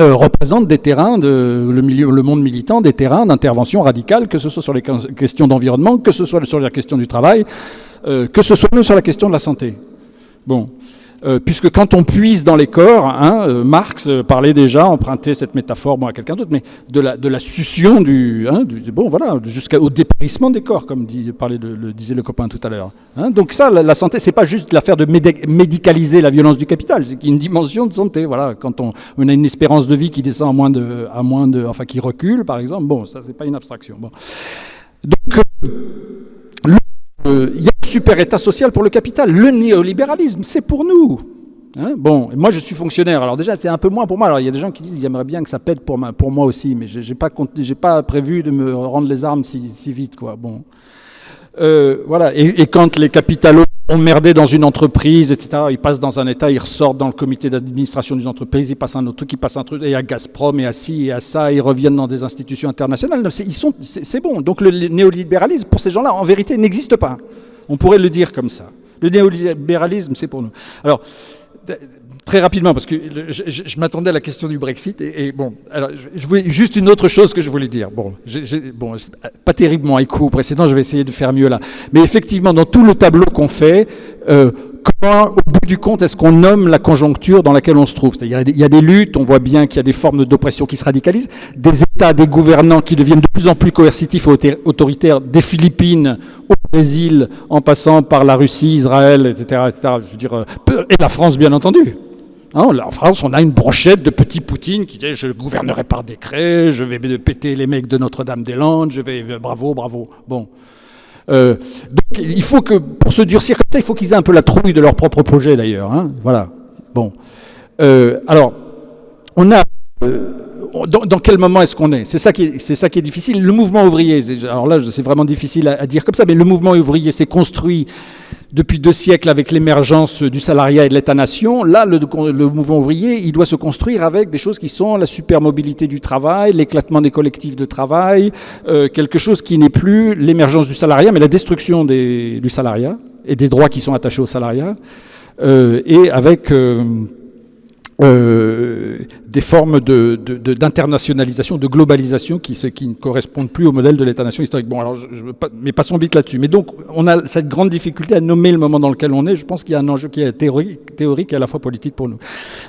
euh, représente des terrains, de, le monde militant, des terrains d'intervention radicale, que ce soit sur les questions d'environnement, que ce soit sur la question du travail, euh, que ce soit même sur la question de la santé. Bon. Euh, puisque quand on puise dans les corps, hein, euh, Marx euh, parlait déjà, empruntait cette métaphore, à quelqu'un d'autre, mais de la, de la succion du, hein, bon, voilà, jusqu'au dépérissement des corps, comme parlait le disait le copain tout à l'heure. Hein. Donc ça, la, la santé, c'est pas juste l'affaire de médicaliser la violence du capital, c'est une dimension de santé. Voilà, quand on, on, a une espérance de vie qui descend à moins de, à moins de, enfin, qui recule, par exemple, bon, ça, c'est pas une abstraction. Donc, euh, y a un super état social pour le capital. Le néolibéralisme, c'est pour nous. Hein bon, moi je suis fonctionnaire, alors déjà c'est un peu moins pour moi. Alors il y a des gens qui disent j'aimerais bien que ça pète pour, pour moi aussi, mais j'ai pas, pas prévu de me rendre les armes si, vite, quoi. Bon, euh, voilà. Et, quand les capitalo emmerdés dans une entreprise, etc. Ils passent dans un État, ils ressortent dans le comité d'administration d'une entreprise, ils passent un autre truc, ils passent un truc, et à Gazprom, et à ci, et à ça, ils reviennent dans des institutions internationales. C'est- bon. Donc le néolibéralisme, pour ces gens-là, en vérité, n'existe pas. On pourrait le dire comme ça. Le néolibéralisme, c'est pour nous. Alors, Très rapidement, parce que je, je- je m'attendais à la question du Brexit. Et, et bon, alors, je, je voulais juste une autre chose que je voulais dire. Bon, bon pas terriblement écho au précédent, je vais essayer de faire mieux là. Mais effectivement, dans tout le tableau qu'on fait, euh, comment, au bout du compte, est-ce qu'on nomme la conjoncture dans laquelle on se trouve? C'est-à-dire, il y a des luttes, on voit bien qu'il y a des formes d'oppression qui se radicalisent, des États, des gouvernants qui deviennent de plus en plus coercitifs et autor- autoritaires, des Philippines au Brésil, en passant par la Russie, Israël, etc., etc. Je veux dire, euh, et la France, bien entendu. Hein, en France, on a une brochette de petits Poutine qui dit je gouvernerai par décret, je vais péter les mecs de Notre-Dame-des-Landes, je vais euh, bravo, bravo. Bon. Euh, donc il faut que pour se durcir comme ça, il faut qu'ils aient un peu la trouille de leur propre projet d'ailleurs. hein. Voilà. Bon. Euh, alors, on a. dans, quel moment est-ce qu'on est? C'est ça qui est, ça qui est difficile. Le mouvement ouvrier, alors là, c'est vraiment difficile à, à dire comme ça, mais le mouvement ouvrier s'est construit depuis deux siècles avec l'émergence du salariat et de l'État-nation. Là, le, mouvement ouvrier, il doit se construire avec des choses qui sont la supermobilité du travail, l'éclatement des collectifs de travail, euh, quelque chose qui n'est plus l'émergence du salariat, mais la destruction des- du salariat et des droits qui sont attachés au salariat, euh, et avec euh, euh, des formes de- de- de- d'internationalisation, de, globalisation qui, qui ne correspondent plus au modèle de l'État-nation historique. Bon, alors, je, je mais passons vite là-dessus. Mais donc, on a cette grande difficulté à nommer le moment dans lequel on est. Je pense qu'il y a un enjeu qui est théorique, théorique et à la fois politique pour nous.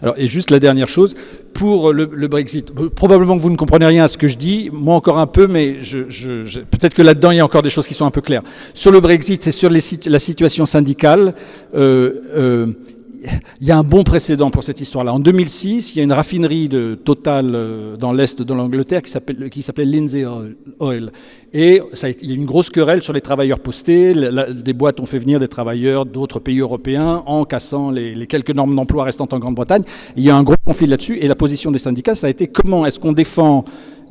Alors, et juste la dernière chose, pour le, le Brexit, euh, probablement que vous ne comprenez rien à ce que je dis, moi encore un peu, mais je, je- peut-être que là-dedans, il y a encore des choses qui sont un peu claires. Sur le Brexit et sur les la situation syndicale, euh, euh, il y a un bon précédent pour cette histoire-là. En 2006, il y a une raffinerie de Total euh, dans l'est de l'Angleterre qui s'appelait Lindsay Oil-. Et il y a une grosse querelle sur les travailleurs postés. Des boîtes ont fait venir des travailleurs d'autres pays européens en cassant les, les quelques normes d'emploi restantes en Grande-Bretagne. Il y a un gros conflit là-dessus. Et la position des syndicats, ça a été comment est-ce qu'on défend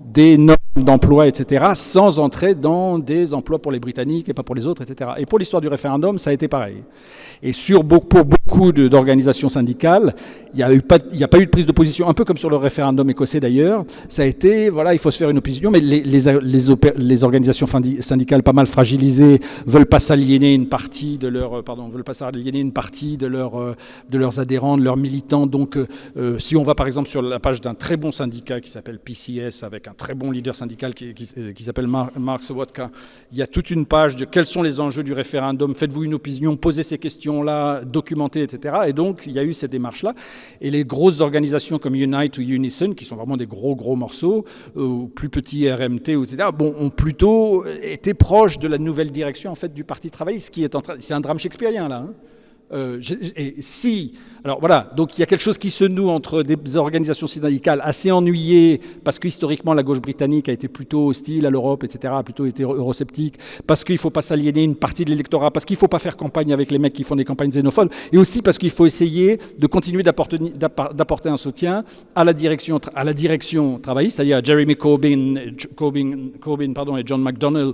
des normes d'emploi, etc., sans entrer dans des emplois pour les Britanniques et pas pour les autres, etc. Et pour l'histoire du référendum, ça a été pareil. Et pour beaucoup d'organisations syndicales, il n'y a, pas- eu de prise de position, un peu comme sur le référendum écossais d'ailleurs. Ça a été, voilà, il faut se faire une opinion, mais les, organisations syndicales pas mal fragilisées veulent pas s'aliéner une partie de leur, euh, pardon, veulent pas s'aliéner une partie de, euh, leurs adhérents, de leurs militants. Donc, euh, si on va par exemple sur la page d'un très bon syndicat qui s'appelle PCS, avec un très bon leader syndical qui, qui s'appelle Mar- Mark Sobotka, il y a toute une page de quels sont les enjeux du référendum, faites-vous une opinion, posez ces questions-là, documentez, etc. Et donc, il y a eu cette démarche-là. Et les grosses organisations comme Unite ou Unison, qui sont vraiment des gros, gros morceaux, euh, ou plus petits RMT, etc., bon, ont plutôt été proches de la nouvelle direction en fait, du Parti travailliste, qui est en train... C'est un drame shakespearien, là. hein. Euh, et si, alors voilà, donc il y a quelque chose qui se noue entre des organisations syndicales assez ennuyées, parce que historiquement la gauche britannique a été plutôt hostile à l'Europe, etc., a plutôt été eurosceptique, parce qu'il ne faut pas s'aliéner une partie de l'électorat, parce qu'il ne faut pas faire campagne avec les mecs qui font des campagnes xénophobes, et aussi parce qu'il faut essayer de continuer d'apporter un soutien à la direction, travailliste, c'est-à-dire à Jeremy Corbyn, Corbyn, Corbyn pardon, et John McDonnell,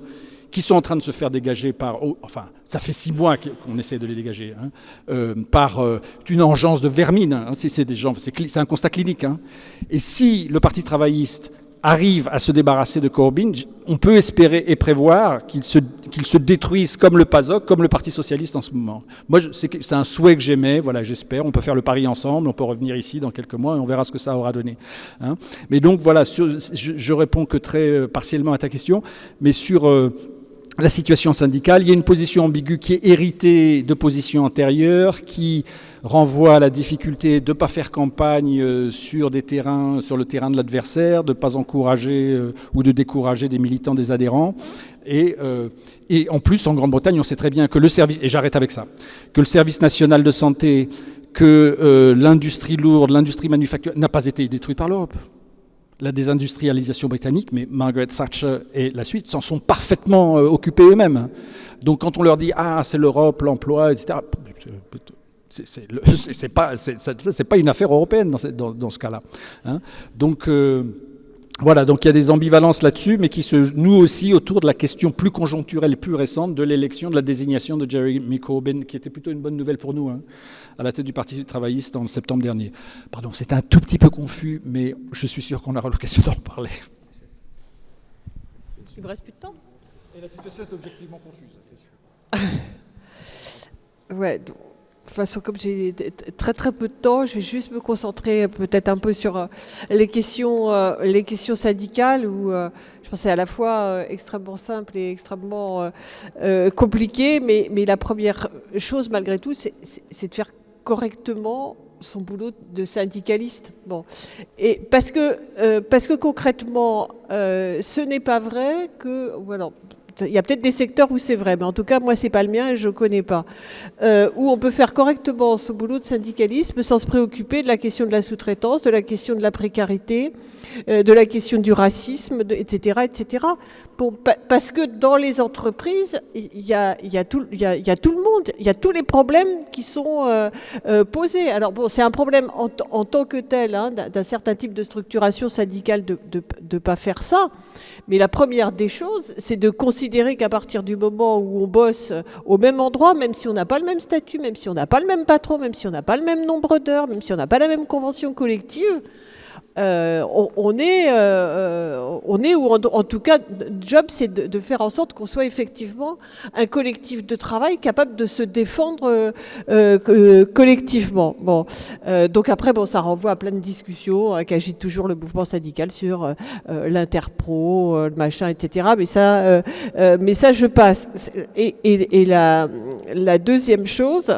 qui sont en train de se faire dégager par, oh, enfin, ça fait six mois qu'on essaie de les dégager, hein, euh, par euh, une engeance de vermine. hein, c'est des gens, c'est un constat clinique. hein. Et si le Parti travailliste arrive à se débarrasser de Corbyn, on peut espérer et prévoir qu'il se, se détruise comme le PASOK, comme le Parti socialiste en ce moment. Moi, c'est un souhait que j'aimais, voilà, j'espère. On peut faire le pari ensemble, on peut revenir ici dans quelques mois et on verra ce que ça aura donné. Mais donc voilà, je, je réponds que très euh, partiellement à ta question, mais sur la situation syndicale. Il y a une position ambiguë qui est héritée de positions antérieures, qui renvoie à la difficulté de ne pas faire campagne euh, sur des terrains, sur le terrain de l'adversaire, de ne pas encourager euh, ou de décourager des militants, des adhérents. Et, euh, et en plus, en Grande-Bretagne, on sait très bien que le service, et j'arrête avec ça, que le service national de santé, que l'industrie lourde, l'industrie manufacturière n'a pas été détruite par l'Europe la désindustrialisation britannique, mais Margaret Thatcher et la suite s'en sont parfaitement euh, occupés eux-mêmes. Donc quand on leur dit ah c'est l'Europe, l'emploi, etc. c'est- pas pas une affaire européenne dans ce, dans- dans ce cas-là. hein. Donc euh, voilà, donc il y a des ambivalences là-dessus, mais qui se nouent aussi autour de la question plus conjoncturelle, plus récente de l'élection, de la désignation de Jeremy Corbyn, qui était plutôt une bonne nouvelle pour nous, hein, à la tête du Parti travailliste en septembre dernier. Pardon, c'est un tout petit peu confus, mais je suis sûr qu'on aura l'occasion d'en parler. Il me reste plus de temps. Et la situation est objectivement confuse, c'est sûr. ouais, de toute façon, comme j'ai très très peu de temps, je vais juste me concentrer peut-être un peu sur euh, les questions, euh, les questions syndicales où euh, je pense c'est à la fois extrêmement simple et extrêmement compliqué. Mais, mais la première chose, malgré tout, c'est de faire correctement son boulot de syndicaliste. Bon. Et parce que, parce que concrètement, ce n'est pas vrai que. Voilà, il y a peut-être des secteurs où c'est vrai, mais en tout cas, moi, c'est pas le mien et je ne connais pas. Euh, où on peut faire correctement ce boulot de syndicalisme sans se préoccuper de la question de la sous-traitance, de la question de la précarité, euh, de la question du racisme, etc., etc. parce que dans les entreprises, il y a, tout, le monde, il y a tous les problèmes qui sont euh, posés. Alors bon, c'est un problème en, tant que tel, hein, d'un certain type de structuration syndicale de ne pas faire ça. Mais la première des choses, c'est de considérer qu'à partir du moment où on bosse au même endroit, même si on n'a pas le même statut, même si on n'a pas le même patron, même si on n'a pas le même nombre d'heures, même si on n'a pas la même convention collective, euh, on, est, euh, euh, on est ou en, tout cas, job, c'est de, faire en sorte qu'on soit effectivement un collectif de travail capable de se défendre collectivement. Bon, donc après, bon, ça renvoie à plein de discussions hein, toujours le mouvement syndical sur l'interpro, le machin, etc. Mais ça, mais ça, je passe. Et, la, deuxième chose,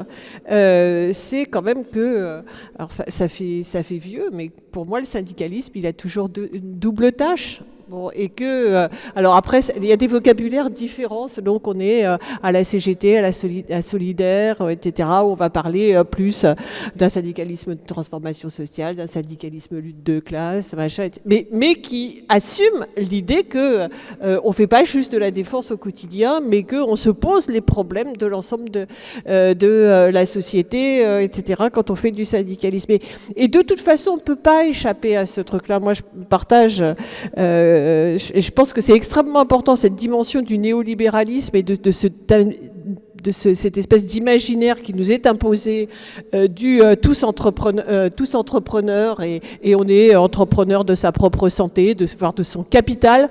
c'est quand même que, alors ça, ça, fait, ça fait vieux, mais pour moi, le syndicat il a toujours une double tâche. Bon, et que, euh, alors après, il y a des vocabulaires différents selon qu'on est euh, à la CGT, à la, Solidaire, euh, etc., où on va parler plus d'un syndicalisme de transformation sociale, d'un syndicalisme lutte de classe, machin, mais, mais qui assume l'idée que on fait pas juste de la défense au quotidien, mais qu'on se pose les problèmes de l'ensemble de, de la société, etc., quand on fait du syndicalisme. Et, de toute façon, on peut pas échapper à ce truc-là. Moi, je partage euh, je, pense que c'est extrêmement important cette dimension du néolibéralisme et de, ce de cette espèce d'imaginaire qui nous est imposé euh, du euh, tous, entrepreneurs, tous entrepreneurs et, on est entrepreneur de sa propre santé, voire de son capital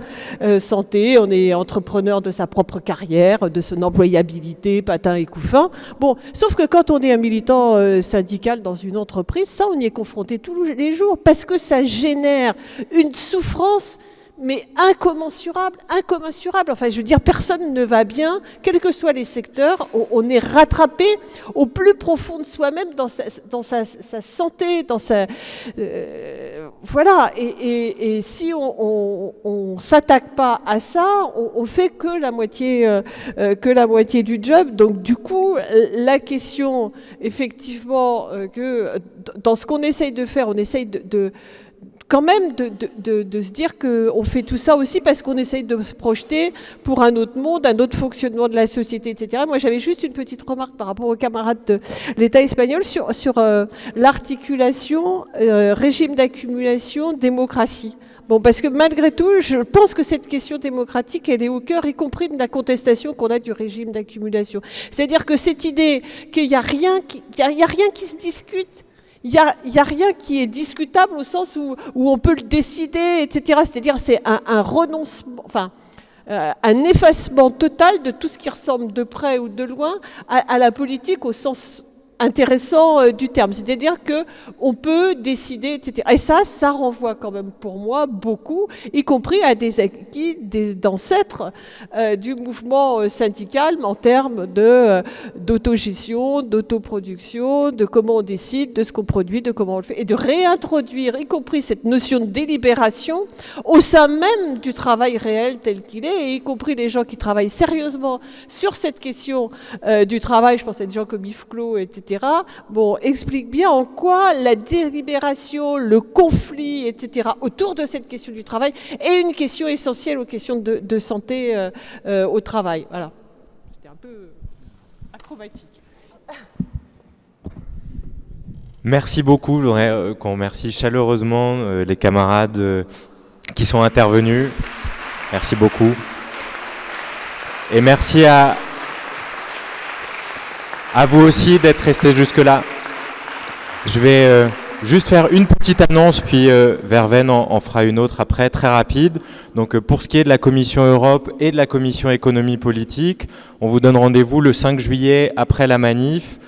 santé, on est entrepreneur de sa propre carrière, de son employabilité, patin et couffin. Bon, sauf que quand on est un militant syndical dans une entreprise, ça on y est confronté tous les jours parce que ça génère une souffrance mais incommensurable, incommensurable. Enfin, je veux dire, personne ne va bien, quels que soient les secteurs. On, est rattrapé au plus profond de soi-même, dans sa, santé, dans sa... Euh, voilà. Et, si on ne s'attaque pas à ça, on, ne fait que la, moitié, euh, euh, que la moitié du job. Donc, du coup, la question, effectivement, que dans ce qu'on essaye de faire, on essaye de quand même de, se dire qu'on fait tout ça aussi parce qu'on essaye de se projeter pour un autre monde, un autre fonctionnement de la société, etc. Moi, j'avais juste une petite remarque par rapport aux camarades de l'État espagnol sur, sur euh, l'articulation euh, régime d'accumulation, démocratie. Bon, parce que malgré tout, je pense que cette question démocratique, elle est au cœur, y compris de la contestation qu'on a du régime d'accumulation. C'est-à-dire que cette idée qu'il n'y a, rien a rien qui se discute, il n'y a, a, rien qui est discutable au sens où, on peut le décider, etc. C'est-à-dire c'est un, renoncement, enfin, euh, un effacement total de tout ce qui ressemble de près ou de loin à la politique au sens intéressant euh, du terme. C'est-à-dire que on peut décider, etc. Et ça, ça renvoie quand même pour moi beaucoup, y compris à des acquis d'ancêtres euh, du mouvement euh, syndical en termes de d'autogestion, d'autoproduction, de comment on décide, de ce qu'on produit, de comment on le fait, et de réintroduire, y compris cette notion de délibération au sein même du travail réel tel qu'il est, et y compris les gens qui travaillent sérieusement sur cette question du travail. Je pense à des gens comme Yves Clos, etc bon, explique bien en quoi la délibération, le conflit, etc., autour de cette question du travail est une question essentielle aux questions de, santé euh, euh, au travail. Voilà. C'était un peu acrobatique. Merci beaucoup. Je voudrais euh, qu'on remercie chaleureusement les camarades qui sont intervenus. Merci beaucoup. Et merci à, à vous aussi d'être restés jusque-là. Je vais euh, juste faire une petite annonce, puis euh, Verven en, en, fera une autre après, très rapide. Donc euh, pour ce qui est de la Commission Europe et de la Commission Économie Politique, on vous donne rendez-vous le 5 juillet après la manif,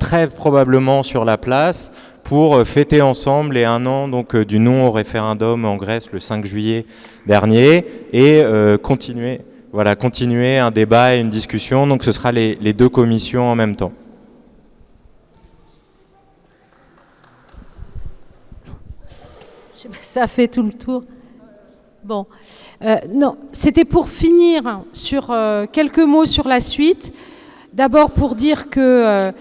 très probablement sur la place, pour fêter ensemble les un an donc, du non au référendum en Grèce le 5 juillet dernier et continuer, voilà, continuer un débat et une discussion. Donc ce sera les, deux commissions en même temps. Ça fait tout le tour. Bon, euh, non, c'était pour finir sur euh, quelques mots sur la suite. D'abord pour dire que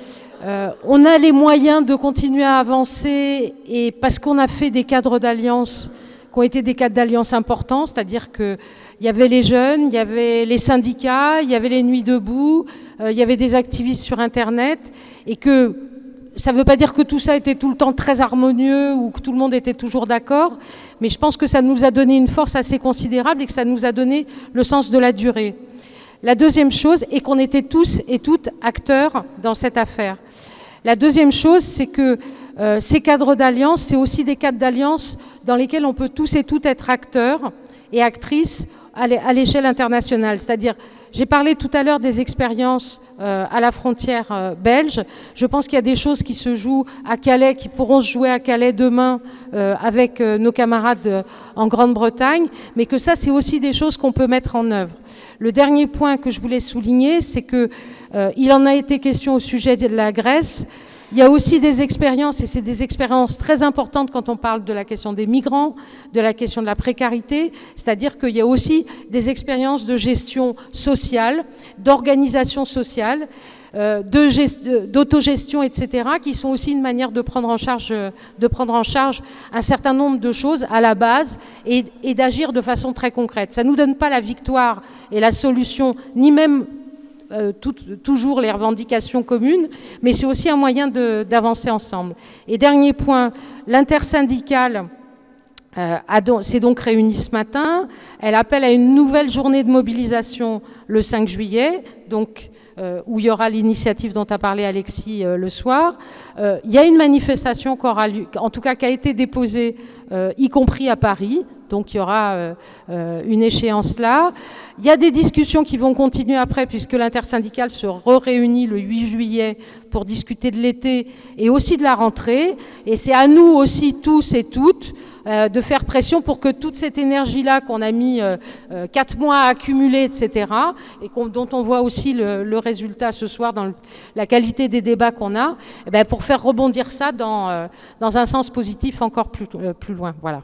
euh, on a les moyens de continuer à avancer et parce qu'on a fait des cadres d'alliance qui ont été des cadres d'alliance importants, c'est-à-dire que il y avait les jeunes, il y avait les syndicats, il y avait les nuits debout, il y avait des activistes sur Internet et que ça ne veut pas dire que tout ça était tout le temps très harmonieux ou que tout le monde était toujours d'accord, mais je pense que ça nous a donné une force assez considérable et que ça nous a donné le sens de la durée. La deuxième chose est qu'on était tous et toutes acteurs dans cette affaire. La deuxième chose, c'est que euh, ces cadres d'alliance, c'est aussi des cadres d'alliance dans lesquels on peut tous et toutes être acteurs et actrices à l'échelle internationale. C'est-à-dire, j'ai parlé tout à l'heure des expériences euh, à la frontière euh, belge. Je pense qu'il y a des choses qui se jouent à Calais, qui pourront se jouer à Calais demain euh, avec nos camarades en Grande-Bretagne, mais que ça, c'est aussi des choses qu'on peut mettre en œuvre. Le dernier point que je voulais souligner, c'est que il en a été question au sujet de la Grèce. Il y a aussi des expériences, et c'est des expériences très importantes quand on parle de la question des migrants, de la question de la précarité, c'est-à-dire qu'il y a aussi des expériences de gestion sociale, d'organisation sociale, euh, d'autogestion, etc., qui sont aussi une manière de prendre en charge, un certain nombre de choses à la base et, et d'agir de façon très concrète. Ça ne nous donne pas la victoire et la solution, ni même euh, toujours les revendications communes, mais c'est aussi un moyen d'avancer ensemble. Et dernier point, l'intersyndicale s'est donc réunie ce matin. Elle appelle à une nouvelle journée de mobilisation le 5 juillet, donc euh, où il y aura l'initiative dont a parlé Alexis euh, le soir. Euh, il y a une manifestation qui en tout cas qui a été déposée, euh, y compris à Paris. Donc il y aura euh, euh, une échéance là. Il y a des discussions qui vont continuer après, puisque l'intersyndicale se réunit le 8 juillet pour discuter de l'été et aussi de la rentrée. Et c'est à nous aussi, tous et toutes, euh, de faire pression pour que toute cette énergie-là qu'on a mis euh, euh, quatre mois à accumuler, etc., et dont on voit aussi le, résultat ce soir dans la qualité des débats qu'on a, eh bien, pour faire rebondir ça dans, dans un sens positif encore plus, plus loin. Voilà.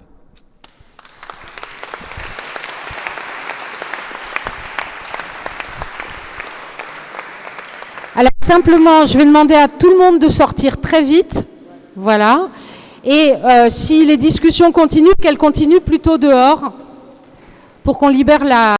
Alors simplement, je vais demander à tout le monde de sortir très vite. Voilà. Et euh, si les discussions continuent, qu'elles continuent plutôt dehors pour qu'on libère la...